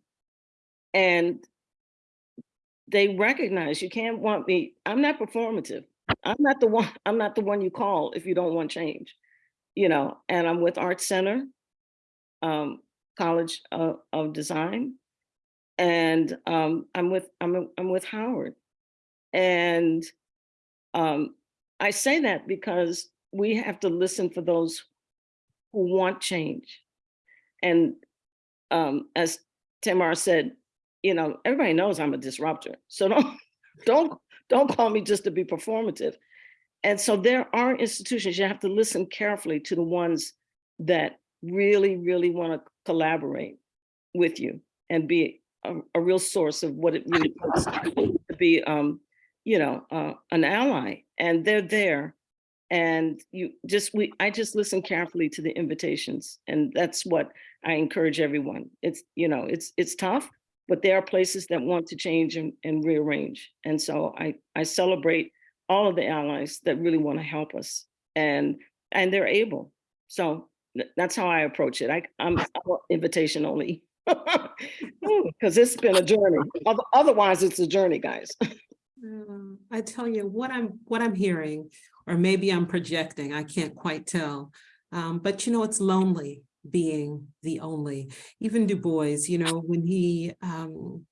[SPEAKER 6] and they recognize you can't want me, I'm not performative. I'm not the one, I'm not the one you call if you don't want change, you know, and I'm with Art Center, um, College of, of Design, and um, I'm with I'm I'm with Howard, and um, I say that because we have to listen for those who want change, and um, as Tamar said, you know, everybody knows I'm a disruptor, so don't (laughs) don't don't call me just to be performative. And so there are institutions you have to listen carefully to the ones that really, really want to collaborate with you and be a, a real source of what it really takes to be, um, you know, uh, an ally. And they're there. And you just, we, I just listen carefully to the invitations. And that's what I encourage everyone. It's, you know, it's, it's tough, but there are places that want to change and, and rearrange. And so I, I celebrate all of the allies that really want to help us and, and they're able. So that's how I approach it. I, I'm I'm invitation only. Because (laughs) it's been a journey. Otherwise, it's a journey, guys. (laughs)
[SPEAKER 4] Um, I tell you what I'm what I'm hearing, or maybe I'm projecting, I can't quite tell. Um, but you know, it's lonely being the only. Even Du Bois, you know, when he um,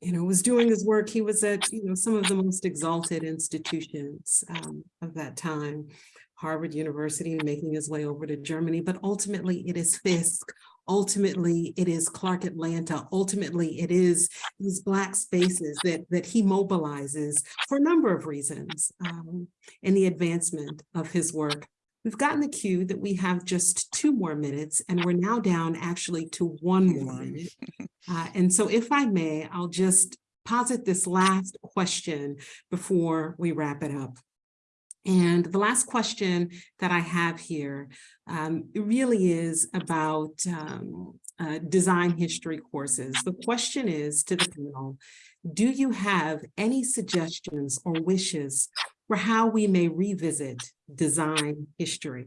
[SPEAKER 4] you know, was doing his work, he was at, you know, some of the most exalted institutions um, of that time. Harvard University, making his way over to Germany, but ultimately it is Fisk. Ultimately, it is Clark Atlanta. Ultimately, it is these Black spaces that, that he mobilizes for a number of reasons um, in the advancement of his work. We've gotten the cue that we have just two more minutes and we're now down actually to one more minute. (laughs) Uh, and so if I may, I'll just posit this last question before we wrap it up. And the last question that I have here um, really is about um, uh, design history courses. The question is to the panel, do you have any suggestions or wishes for how we may revisit design history?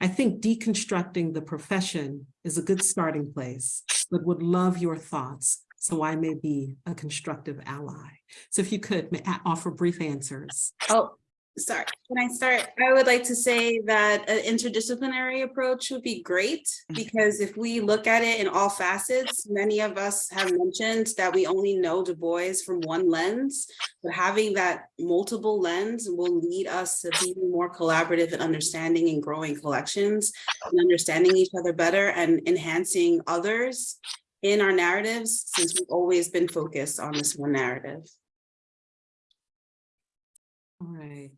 [SPEAKER 4] I think deconstructing the profession is a good starting place, but would love your thoughts so I may be a constructive ally. So if you could offer brief answers.
[SPEAKER 7] Oh, sorry, can I start? I would like to say that an interdisciplinary approach would be great mm-hmm. because if we look at it in all facets, many of us have mentioned that we only know Du Bois from one lens, but having that multiple lens will lead us to be more collaborative and understanding and growing collections and understanding each other better and enhancing others in our narratives since we've always been focused on this one narrative.
[SPEAKER 4] All right.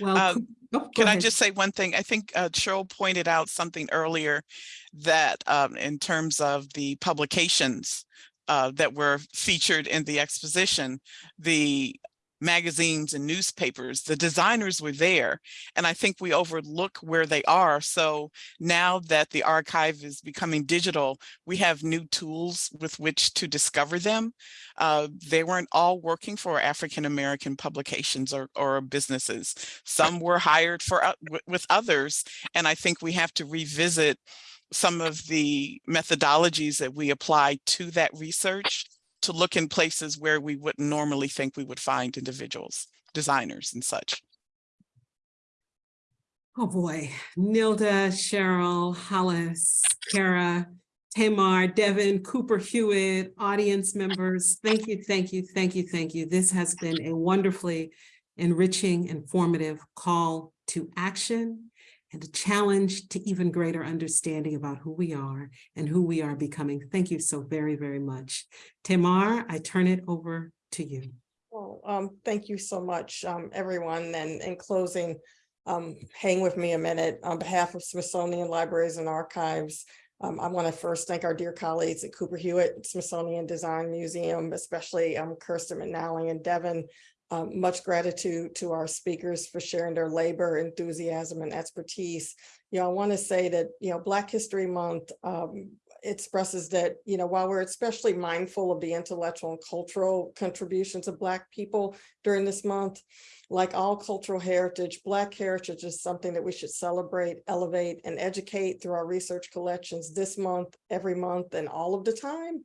[SPEAKER 4] Well,
[SPEAKER 5] Uh,
[SPEAKER 4] Coo- oh,
[SPEAKER 5] Can I just say one thing? I think uh, Cheryl pointed out something earlier that um, in terms of the publications uh, that were featured in the exposition, the magazines and newspapers, the designers were there. And I think we overlook where they are. So now that the archive is becoming digital, we have new tools with which to discover them. Uh, they weren't all working for African-American publications or, or businesses. Some were hired for wi- with others. And I think we have to revisit some of the methodologies that we apply to that research to look in places where we wouldn't normally think we would find individuals, designers and such.
[SPEAKER 4] Oh, boy. Nilda, Cheryl, Hollis, Kara, Tamar, Devin, Cooper Hewitt, audience members, thank you, thank you, thank you, thank you. This has been a wonderfully enriching, informative call to action and a challenge to even greater understanding about who we are and who we are becoming. Thank you so very, very much. Tamar, I turn it over to you.
[SPEAKER 2] Well, um, thank you so much, um, everyone. And in closing, um, hang with me a minute. On behalf of Smithsonian Libraries and Archives, um, I want to first thank our dear colleagues at Cooper Hewitt Smithsonian Design Museum, especially um, Kirsten McNally and Devin. Um, much gratitude to our speakers for sharing their labor, enthusiasm, and expertise. You know, I want to say that, you know, Black History Month um, expresses that, you know, while we're especially mindful of the intellectual and cultural contributions of Black people during this month, like all cultural heritage, Black heritage is something that we should celebrate, elevate, and educate through our research collections this month, every month, and all of the time.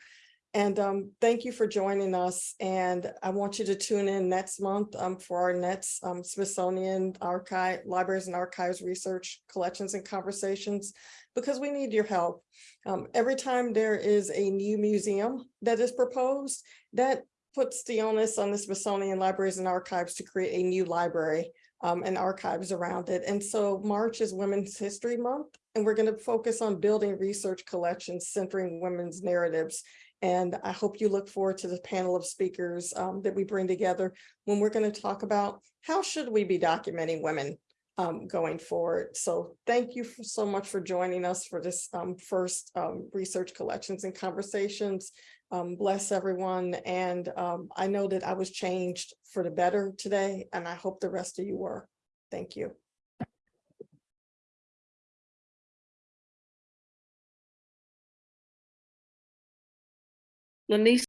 [SPEAKER 2] And um, thank you for joining us. And I want you to tune in next month um, for our next um, Smithsonian Archive, Libraries and Archives Research Collections and Conversations, because we need your help. Um, every time there is a new museum that is proposed, that puts the onus on the Smithsonian Libraries and Archives to create a new library um, and archives around it. And so March is Women's History Month, and we're going to focus on building research collections centering women's narratives. And I hope you look forward to the panel of speakers um, that we bring together when we're going to talk about how should we be documenting women um, going forward. So thank you so much for joining us for this um, first um, research collections and conversations. Um, bless everyone. And um, I know that I was changed for the better today, and I hope the rest of you were. Thank you.
[SPEAKER 6] Lanise